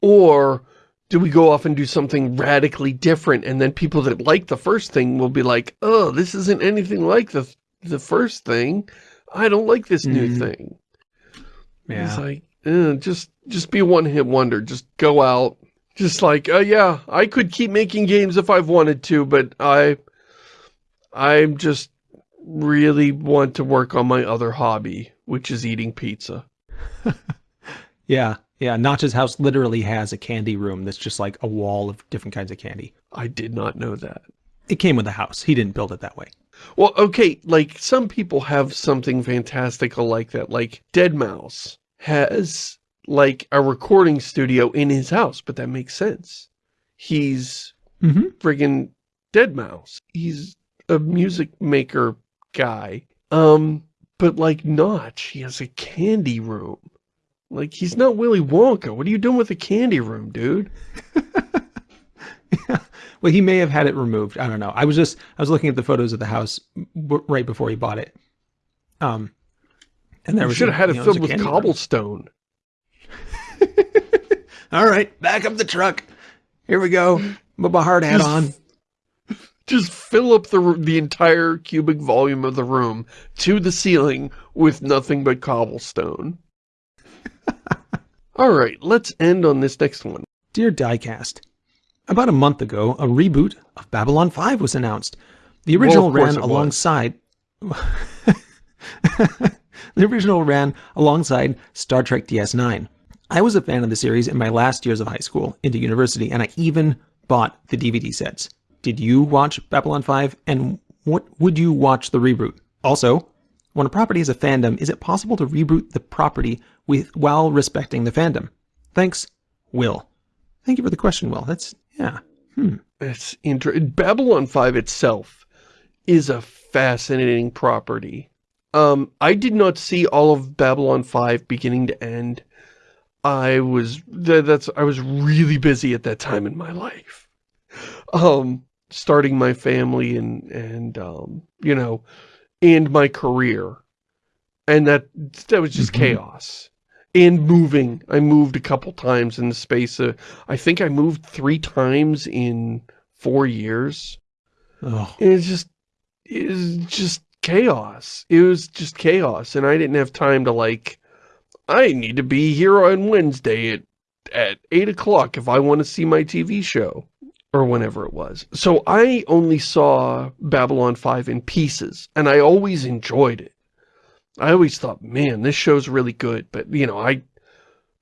Or do we go off and do something radically different and then people that like the first thing will be like, oh, this isn't anything like the, the first thing. I don't like this new Mhm. thing. It's like, eh, just, just be a one-hit wonder. Just go out. Just like, uh, yeah, I could keep making games if I've wanted to, but I, I just really want to work on my other hobby, which is eating pizza. Yeah. Yeah. Notch's house literally has a candy room that's just like a wall of different kinds of candy. I did not know that. It came with the house. He didn't build it that way. Well, okay, like some people have something fantastical like that. Like deadmau5 has like a recording studio in his house, but that makes sense. He's Mm-hmm. friggin' deadmau5. He's a music maker guy. Um, but like Notch, he has a candy room. Like he's not Willy Wonka. What are you doing with a candy room, dude? Well, he may have had it removed. I don't know. I was just I was looking at the photos of the house right before he bought it. Um, and there should have had it you know, filled with cobblestone. room. All right, back up the truck. Here we go. My hard hat on. Just fill up the the entire cubic volume of the room to the ceiling with nothing but cobblestone. All right, let's end on this next one. Dear Diecast, about a month ago, a reboot of Babylon 5 was announced. The original Well, ran alongside. the original ran alongside Star Trek DS9. I was a fan of the series in my last years of high school into university, and I even bought the DVD sets. Did you watch Babylon 5, and what would you watch the reboot? Also, when a property is a fandom, is it possible to reboot the property with while respecting the fandom? Thanks, Will. Thank you for the question, Will. That's, yeah. Hmm. It's interesting. Babylon 5 itself is a fascinating property. Um, I did not see all of Babylon 5 beginning to end. I was, that's, I was really busy at that time in my life. Um, starting my family and, and, um, you know, and my career. And that, that was just mm -hmm. chaos. And moving. I moved a couple times in the space of, I think I moved three times in four years. Oh. And it's just, it's just chaos. It was just chaos. And I didn't have time to like, I need to be here on Wednesday at, at 8 o'clock if I want to see my TV show. Or whenever it was. So I only saw Babylon 5 in pieces. And I always enjoyed it. I always thought, man, this show's really good. But, you know, I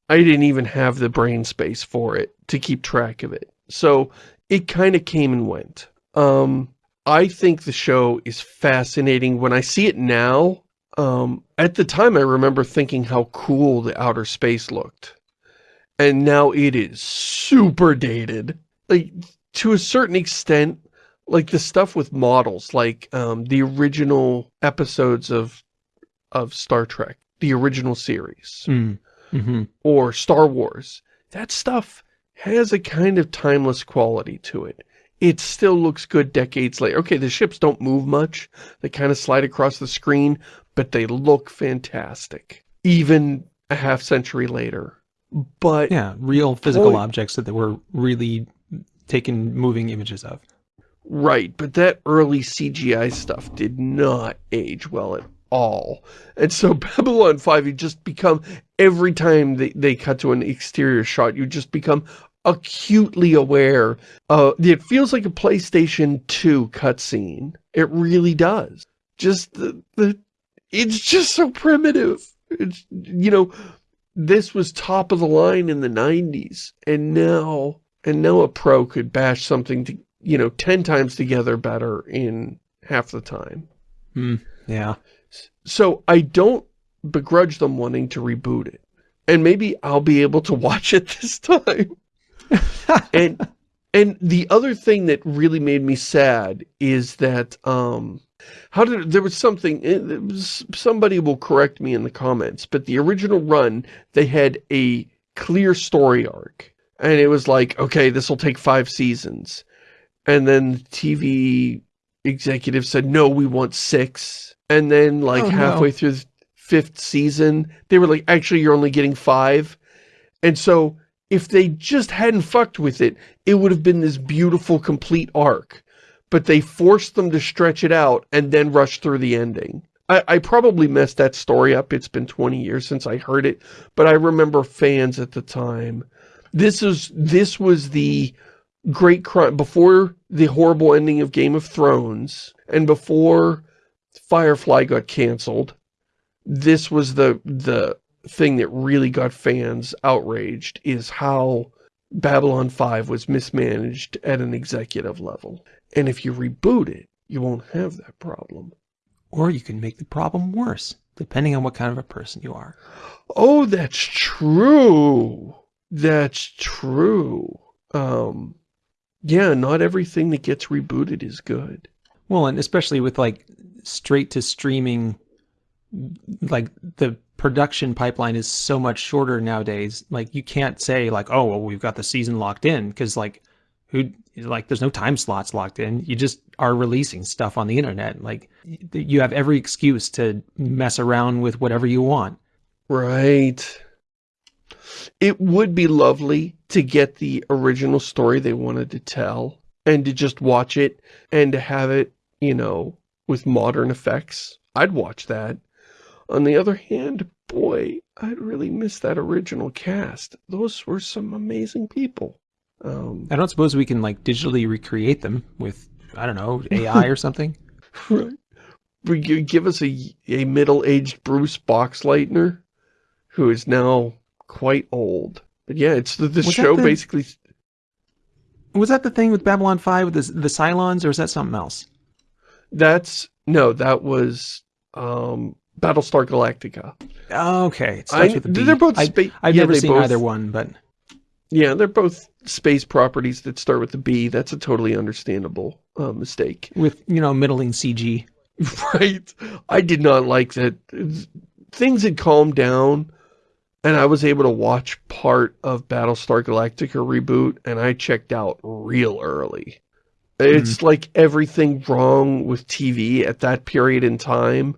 I didn't even have the brain space for it to keep track of it. So it kind of came and went. Um, I think the show is fascinating. When I see it now, um, at the time I remember thinking how cool the outer space looked. And now it is super dated. Like, to a certain extent, like the stuff with models, like um, the original episodes of of Star Trek, the original series, mm. mm -hmm. or Star Wars, that stuff has a kind of timeless quality to it it still looks good decades later. Okay, the ships don't move much. They kind of slide across the screen, but they look fantastic. Even a half century later. But Yeah, real physical objects that they were really taking moving images of. Right, but that early CGI stuff did not age well at all. And so Babylon 5, you just become, every time they, they cut to an exterior shot, you just become acutely aware. Uh, it feels like a PlayStation 2 cutscene. It really does. Just the, the, it's just so primitive. It's, you know, this was top of the line in the 90s. And now, and now a pro could bash something to, you know, 10 times together better in half the time. Hmm. yeah. So I don't begrudge them wanting to reboot it. And maybe I'll be able to watch it this time and and the other thing that really made me sad is that um how did there was something was, somebody will correct me in the comments but the original run they had a clear story arc. And it was like okay this will take five seasons. And then the TV executive said no we want six. And then like oh, halfway no. through the fifth season they were like actually you're only getting five. And so if they just hadn't fucked with it, it would have been this beautiful, complete arc. But they forced them to stretch it out and then rush through the ending. I, I probably messed that story up. It's been 20 years since I heard it, but I remember fans at the time. This is this was the great crime before the horrible ending of Game of Thrones and before Firefly got canceled. This was the the thing that really got fans outraged is how Babylon 5 was mismanaged at an executive level. And if you reboot it, you won't have that problem. Or you can make the problem worse, depending on what kind of a person you are. Oh, that's true. That's true. Um, yeah, not everything that gets rebooted is good. Well, and especially with like straight to streaming, like the production pipeline is so much shorter nowadays. Like you can't say like, oh, well, we've got the season locked in because like who like there's no time slots locked in. You just are releasing stuff on the internet. Like you have every excuse to mess around with whatever you want. Right. It would be lovely to get the original story they wanted to tell and to just watch it and to have it, you know, with modern effects. I'd watch that. On the other hand, boy, I'd really miss that original cast. Those were some amazing people. Um, I don't suppose we can like digitally recreate them with, I don't know, AI or something? Right. give us a, a middle-aged Bruce Boxleitner, who is now quite old. But yeah, it's the, the show the, basically... Was that the thing with Babylon 5 with the, the Cylons, or is that something else? That's... No, that was um, Battlestar Galactica. Okay. I, they're both... I, I've yeah, never seen both, either one, but... Yeah, they're both space properties that start with the B. That's a totally understandable uh, mistake. With, you know, middling CG. Right. I did not like that. Things had calmed down, and I was able to watch part of Battlestar Galactica reboot, and I checked out real early. It's mm -hmm. like everything wrong with TV at that period in time.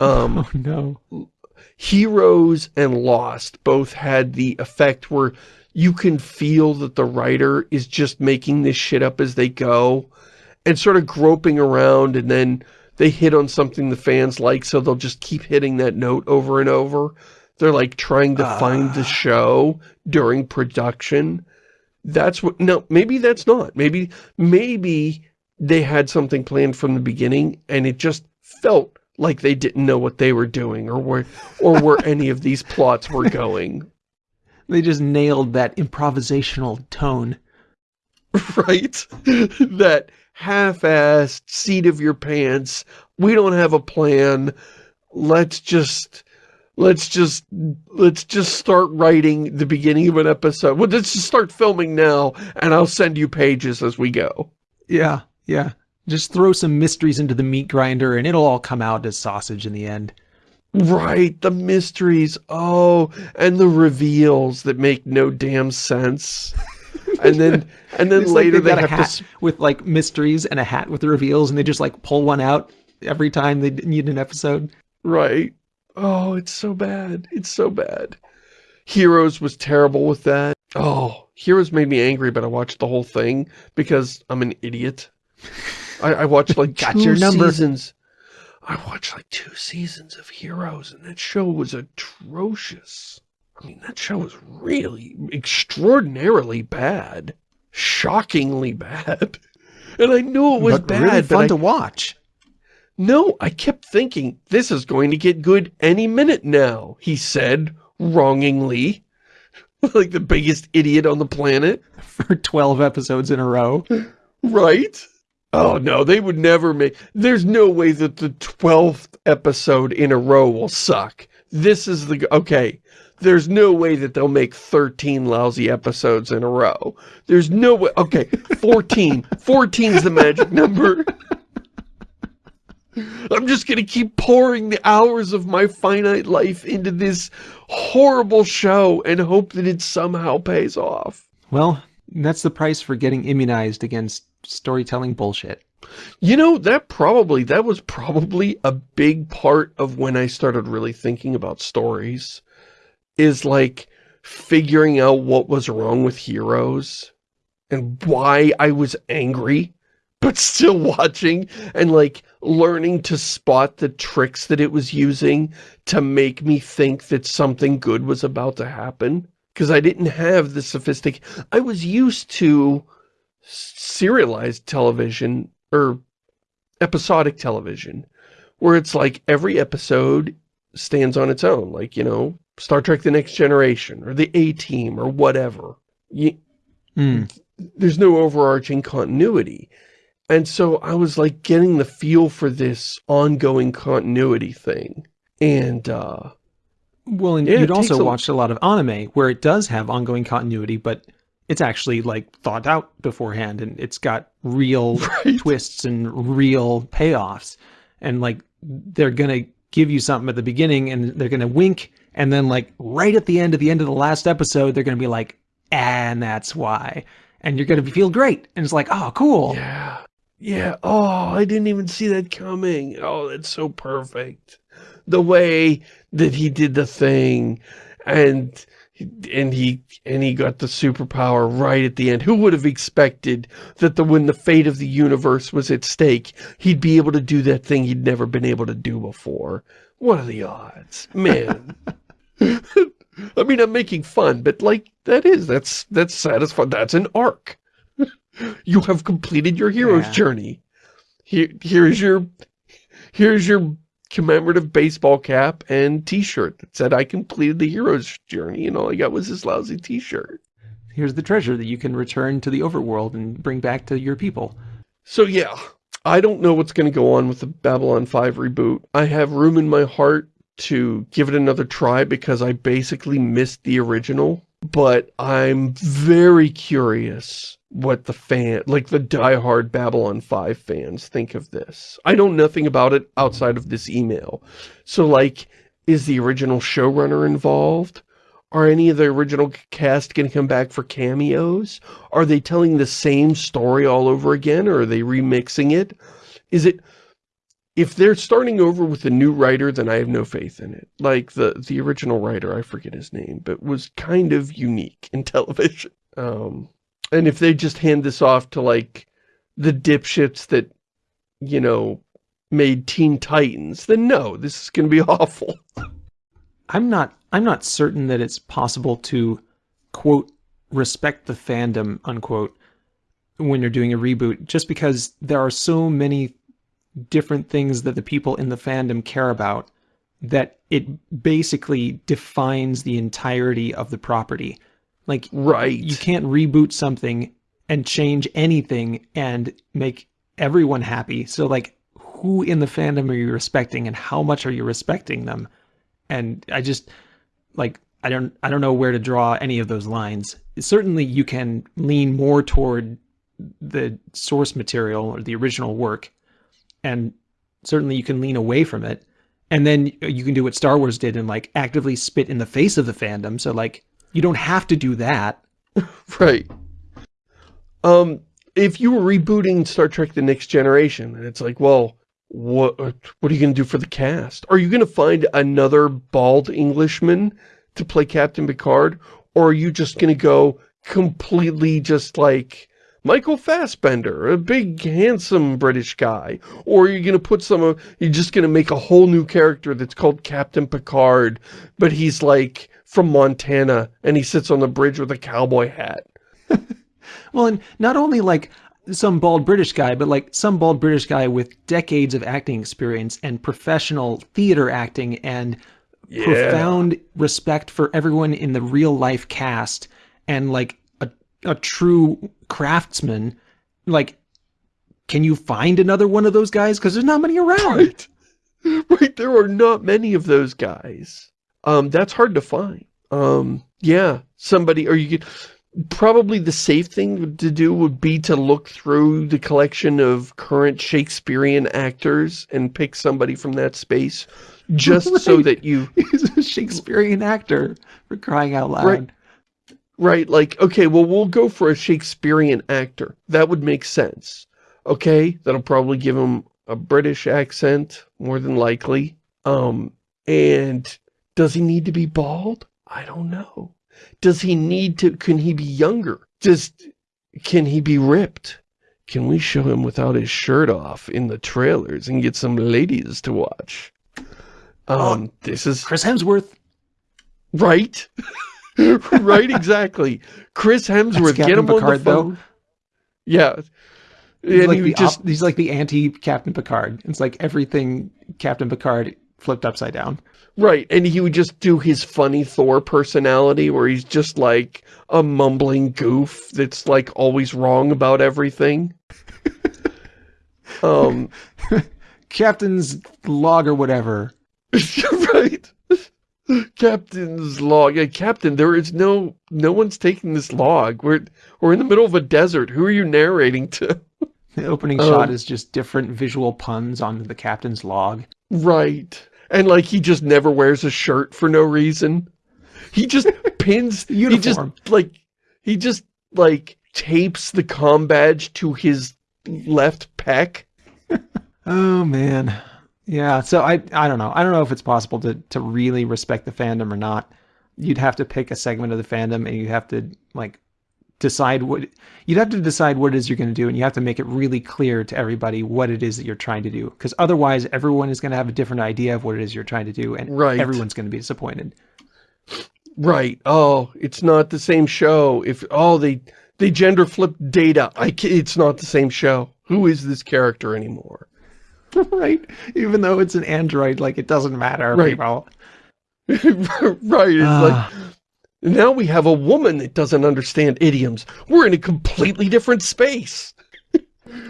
Um, oh, no. Heroes and Lost both had the effect where you can feel that the writer is just making this shit up as they go and sort of groping around and then they hit on something the fans like so they'll just keep hitting that note over and over. They're like trying to uh. find the ah. show during production. That's what, no, maybe that's not. Maybe, maybe they had something planned from the beginning and it just felt like they didn't know what they were doing or where, or where any of these plots were going. They just nailed that improvisational tone. Right? that half-assed seat of your pants. We don't have a plan. Let's just let's just let's just start writing the beginning of an episode. Well, let's just start filming now, and I'll send you pages as we go. Yeah, yeah. Just throw some mysteries into the meat grinder, and it'll all come out as sausage in the end. Right, the mysteries. Oh, and the reveals that make no damn sense. And then and then later like they, they have hat to with like mysteries and a hat with the reveals and they just like pull one out every time they need an episode. Right. Oh, it's so bad. It's so bad. Heroes was terrible with that. Oh, Heroes made me angry, but I watched the whole thing because I'm an idiot. I, I watched like Got two seasons. I watched like two seasons of Heroes, and that show was atrocious. I mean, that show was really extraordinarily bad. Shockingly bad. And I knew it was but bad, really fun I, to watch. No, I kept thinking, this is going to get good any minute now, he said, wrongingly. like the biggest idiot on the planet. For 12 episodes in a row. right? Oh, no, they would never make... There's no way that the 12th episode in a row will suck. This is the... Okay, there's no way that they'll make 13 lousy episodes in a row. There's no way... Okay, 14. 14 is the magic number. I'm just going to keep pouring the hours of my finite life into this horrible show and hope that it somehow pays off. Well, that's the price for getting immunized against storytelling bullshit. You know, that probably, that was probably a big part of when I started really thinking about stories. Is like figuring out what was wrong with Heroes and why I was angry, but still watching and like learning to spot the tricks that it was using to make me think that something good was about to happen. Because I didn't have the sophistic... I was used to serialized television or episodic television where it's like every episode stands on its own like you know Star Trek The Next Generation or the A-Team or whatever. You, mm. there's no overarching continuity. And so I was like getting the feel for this ongoing continuity thing. And uh well and yeah, you'd also watched a lot of anime where it does have ongoing continuity but it's actually like thought out beforehand and it's got real right. twists and real payoffs. And like they're gonna give you something at the beginning and they're gonna wink and then like right at the end at the end of the last episode they're gonna be like and that's why. And you're gonna feel great and it's like oh cool. Yeah. Yeah. Oh I didn't even see that coming. Oh that's so perfect. The way that he did the thing and and he and he got the superpower right at the end. Who would have expected that the when the fate of the universe was at stake, he'd be able to do that thing he'd never been able to do before? What are the odds? Man. I mean, I'm making fun, but like, that is, that's, that's satisfying. That's an arc. you have completed your hero's yeah. journey. Here, here's your, here's your commemorative baseball cap and t-shirt that said I completed the hero's journey and all I got was this lousy t-shirt. Here's the treasure that you can return to the overworld and bring back to your people. So yeah, I don't know what's going to go on with the Babylon 5 reboot. I have room in my heart to give it another try because I basically missed the original. But I'm very curious what the fan, like the diehard Babylon 5 fans think of this. I know nothing about it outside of this email. So like, is the original showrunner involved? Are any of the original cast going to come back for cameos? Are they telling the same story all over again, or are they remixing it? Is it... If they're starting over with a new writer, then I have no faith in it. Like, the, the original writer, I forget his name, but was kind of unique in television. Um, and if they just hand this off to, like, the dipshits that, you know, made Teen Titans, then no, this is going to be awful. I'm not I'm not certain that it's possible to quote respect the fandom unquote when you're doing a reboot just because there are so many different things that the people in the fandom care about that it basically defines the entirety of the property. Like right. you can't reboot something and change anything and make everyone happy. So like who in the fandom are you respecting and how much are you respecting them? And I just like I don't I don't know where to draw any of those lines. Certainly you can lean more toward the source material or the original work and certainly you can lean away from it. And then you can do what Star Wars did and like actively spit in the face of the fandom. So like you don't have to do that. right. Um if you were rebooting Star Trek The Next Generation and it's like, well, what what are you going to do for the cast? Are you going to find another bald Englishman to play Captain Picard? Or are you just going to go completely just like Michael Fassbender, a big, handsome British guy? Or are you going to put some of, you're just going to make a whole new character that's called Captain Picard, but he's like from Montana and he sits on the bridge with a cowboy hat? well, and not only like some bald British guy, but like some bald British guy with decades of acting experience and professional theater acting and yeah. profound respect for everyone in the real life cast and like a, true craftsman. Like, can you find another one of those guys? Because there's not many around. Right. right. There are not many of those guys. Um, that's hard to find. Um, yeah, somebody, or you could, probably the safe thing to do would be to look through the collection of current Shakespearean actors and pick somebody from that space just right. so that you... He's a Shakespearean actor, for crying out loud. Right. Right, like, okay, well, we'll go for a Shakespearean actor. That would make sense. Okay, that'll probably give him a British accent, more than likely. Um, and does he need to be bald? I don't know. Does he need to, can he be younger? Just, can he be ripped? Can we show him without his shirt off in the trailers and get some ladies to watch? Um, oh, this is... Chris Hemsworth. Right? right, exactly. Chris Hemsworth, get him Picard, on the phone. Though. Yeah. He's and like, he just, he's like the anti-Captain Picard. It's like everything Captain Picard flipped upside down. Right, and he would just do his funny Thor personality where he's just like a mumbling goof that's like always wrong about everything. um, Captain's log or whatever. right. Captain's log. Yeah, Captain, there is no, no one's taking this log. We're, we're in the middle of a desert. Who are you narrating to? The opening um, shot is just different visual puns on the captain's log. Right. And like he just never wears a shirt for no reason. He just pins he just like he just like tapes the com badge to his left pec. oh man. Yeah, so I I don't know. I don't know if it's possible to to really respect the fandom or not. You'd have to pick a segment of the fandom and you have to like decide what you'd have to decide what it is you're going to do and you have to make it really clear to everybody what it is that you're trying to do. Because otherwise everyone is going to have a different idea of what it is you're trying to do and right. everyone's going to be disappointed. Right. Oh it's not the same show. If oh they they gender flipped data. I it's not the same show. Who is this character anymore right? Even though it's an android, like it doesn't matter, Right. people. right, it's Ah. like, now we have a woman that doesn't understand idioms. We're in a completely different space.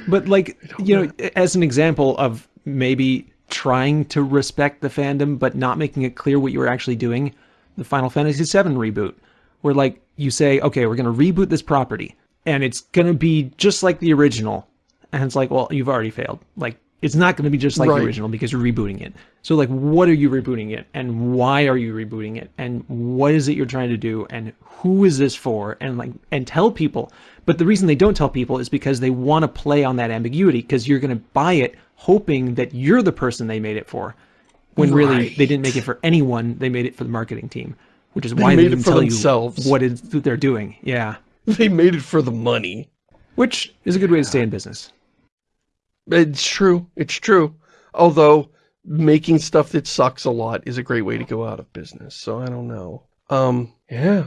But like, you know, as an example of maybe trying to respect the fandom but not making it clear what you were actually doing, the Final Fantasy VII reboot, where like you say, okay, we're going to reboot this property and it's going to be just like the original. And it's like, well, you've already failed. Like, it's not going to be just like Right. the original because you're rebooting it. So like, what are you rebooting it and why are you rebooting it and what is it you're trying to do and who is this for and like and tell people. But the reason they don't tell people is because they want to play on that ambiguity because you're going to buy it hoping that you're the person they made it for. When really they didn't make it for anyone, they made it for the marketing team, which is why they, made it didn't tell themselves. you what it they're doing. Yeah. They made it for the money. Which is a good way to stay in business. It's true. It's true. Although, making stuff that sucks a lot is a great way to go out of business. So I don't know. Um, yeah.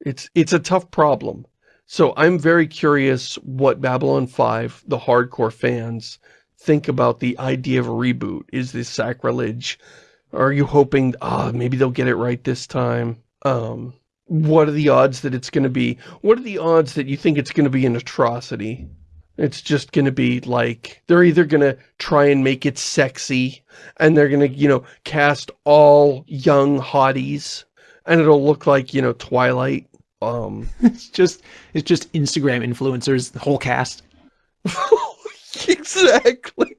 It's, it's a tough problem. So I'm very curious what Babylon 5, the hardcore fans, think about the idea of a reboot. Is this sacrilege? Are you hoping, ah, maybe they'll get it right this time? Um, what are the odds that it's going to be? What are the odds that you think it's going to be an atrocity? It's just going to be like, they're either going to try and make it sexy, and they're going to, you know, cast all young hotties, and it'll look like, you know, Twilight. Um, It's just it's just Instagram influencers, the whole cast. exactly.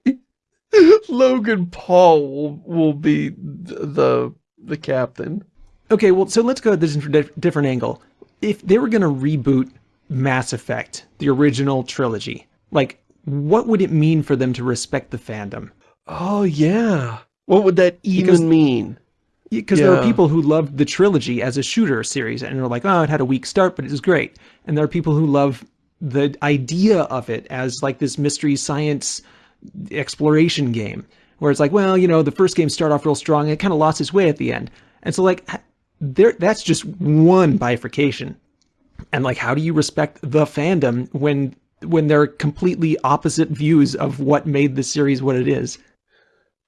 Logan Paul will, will be the, the captain. Okay, well, so let's go at this from a different angle. If they were going to reboot Mass Effect, the original trilogy, like, what would it mean for them to respect the fandom? Oh, yeah. What would that even Because- mean? Because there are people who loved the trilogy as a shooter series and are like, oh, it had a weak start, but it was great. And there are people who love the idea of it as like this mystery science exploration game, where it's like, well, you know, the first game started off real strong and it kind of lost its way at the end. And so, like, there, that's just one bifurcation. And like, how do you respect the fandom when when they're completely opposite views of what made the series what it is?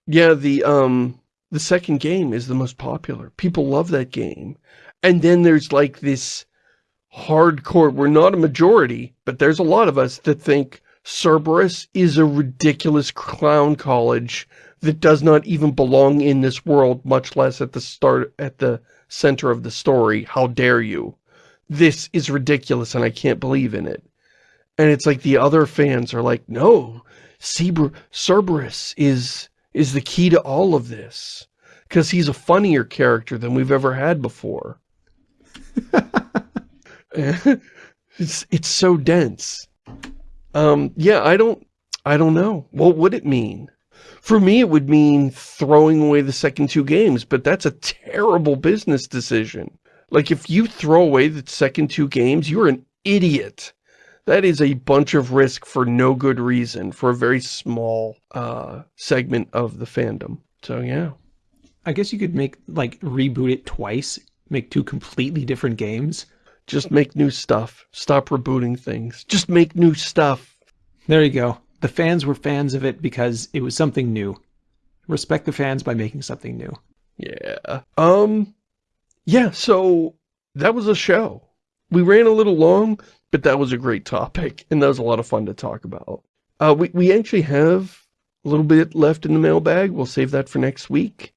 Yeah, the um the second game is the most popular. People love that game. And then there's like this hardcore, we're not a majority, but there's a lot of us that think Cerberus is a ridiculous clown college that does not even belong in this world, much less at the start, at the center of the story. How dare you? This is ridiculous and I can't believe in it. And it's like the other fans are like, no, Cerberus is is the key to all of this. Because he's a funnier character than we've ever had before. it's it's so dense. Um, yeah, I don't I don't know. What would it mean? For me, it would mean throwing away the second two games, but that's a terrible business decision. Like, if you throw away the second two games, you're an idiot. That is a bunch of risk for no good reason, for a very small uh, segment of the fandom. So, yeah. I guess you could make like reboot it twice, make two completely different games. Just make new stuff. Stop rebooting things. Just make new stuff. There you go. The fans were fans of it because it was something new. Respect the fans by making something new. Yeah. Um, yeah, so that was a show. We ran a little long, but that was a great topic, and that was a lot of fun to talk about. Uh, we, we actually have a little bit left in the mailbag. We'll save that for next week.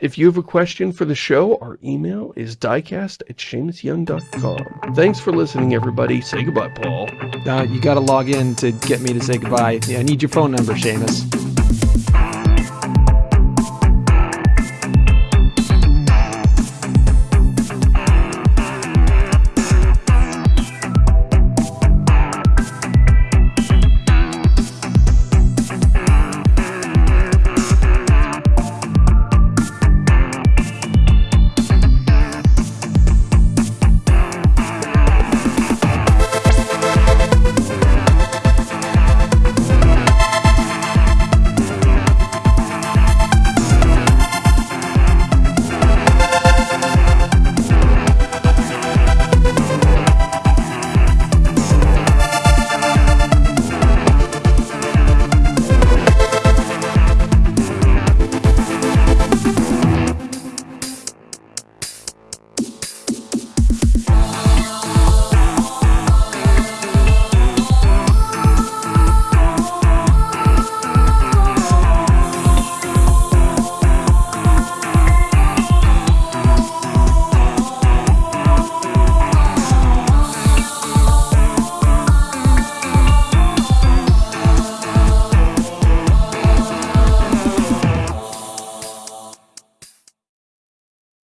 If you have a question for the show, our email is diecast at ShamusYoung.com. Thanks for listening, everybody. Say goodbye, Paul. Uh, you got to log in to get me to say goodbye. Yeah, I need your phone number, Shamus.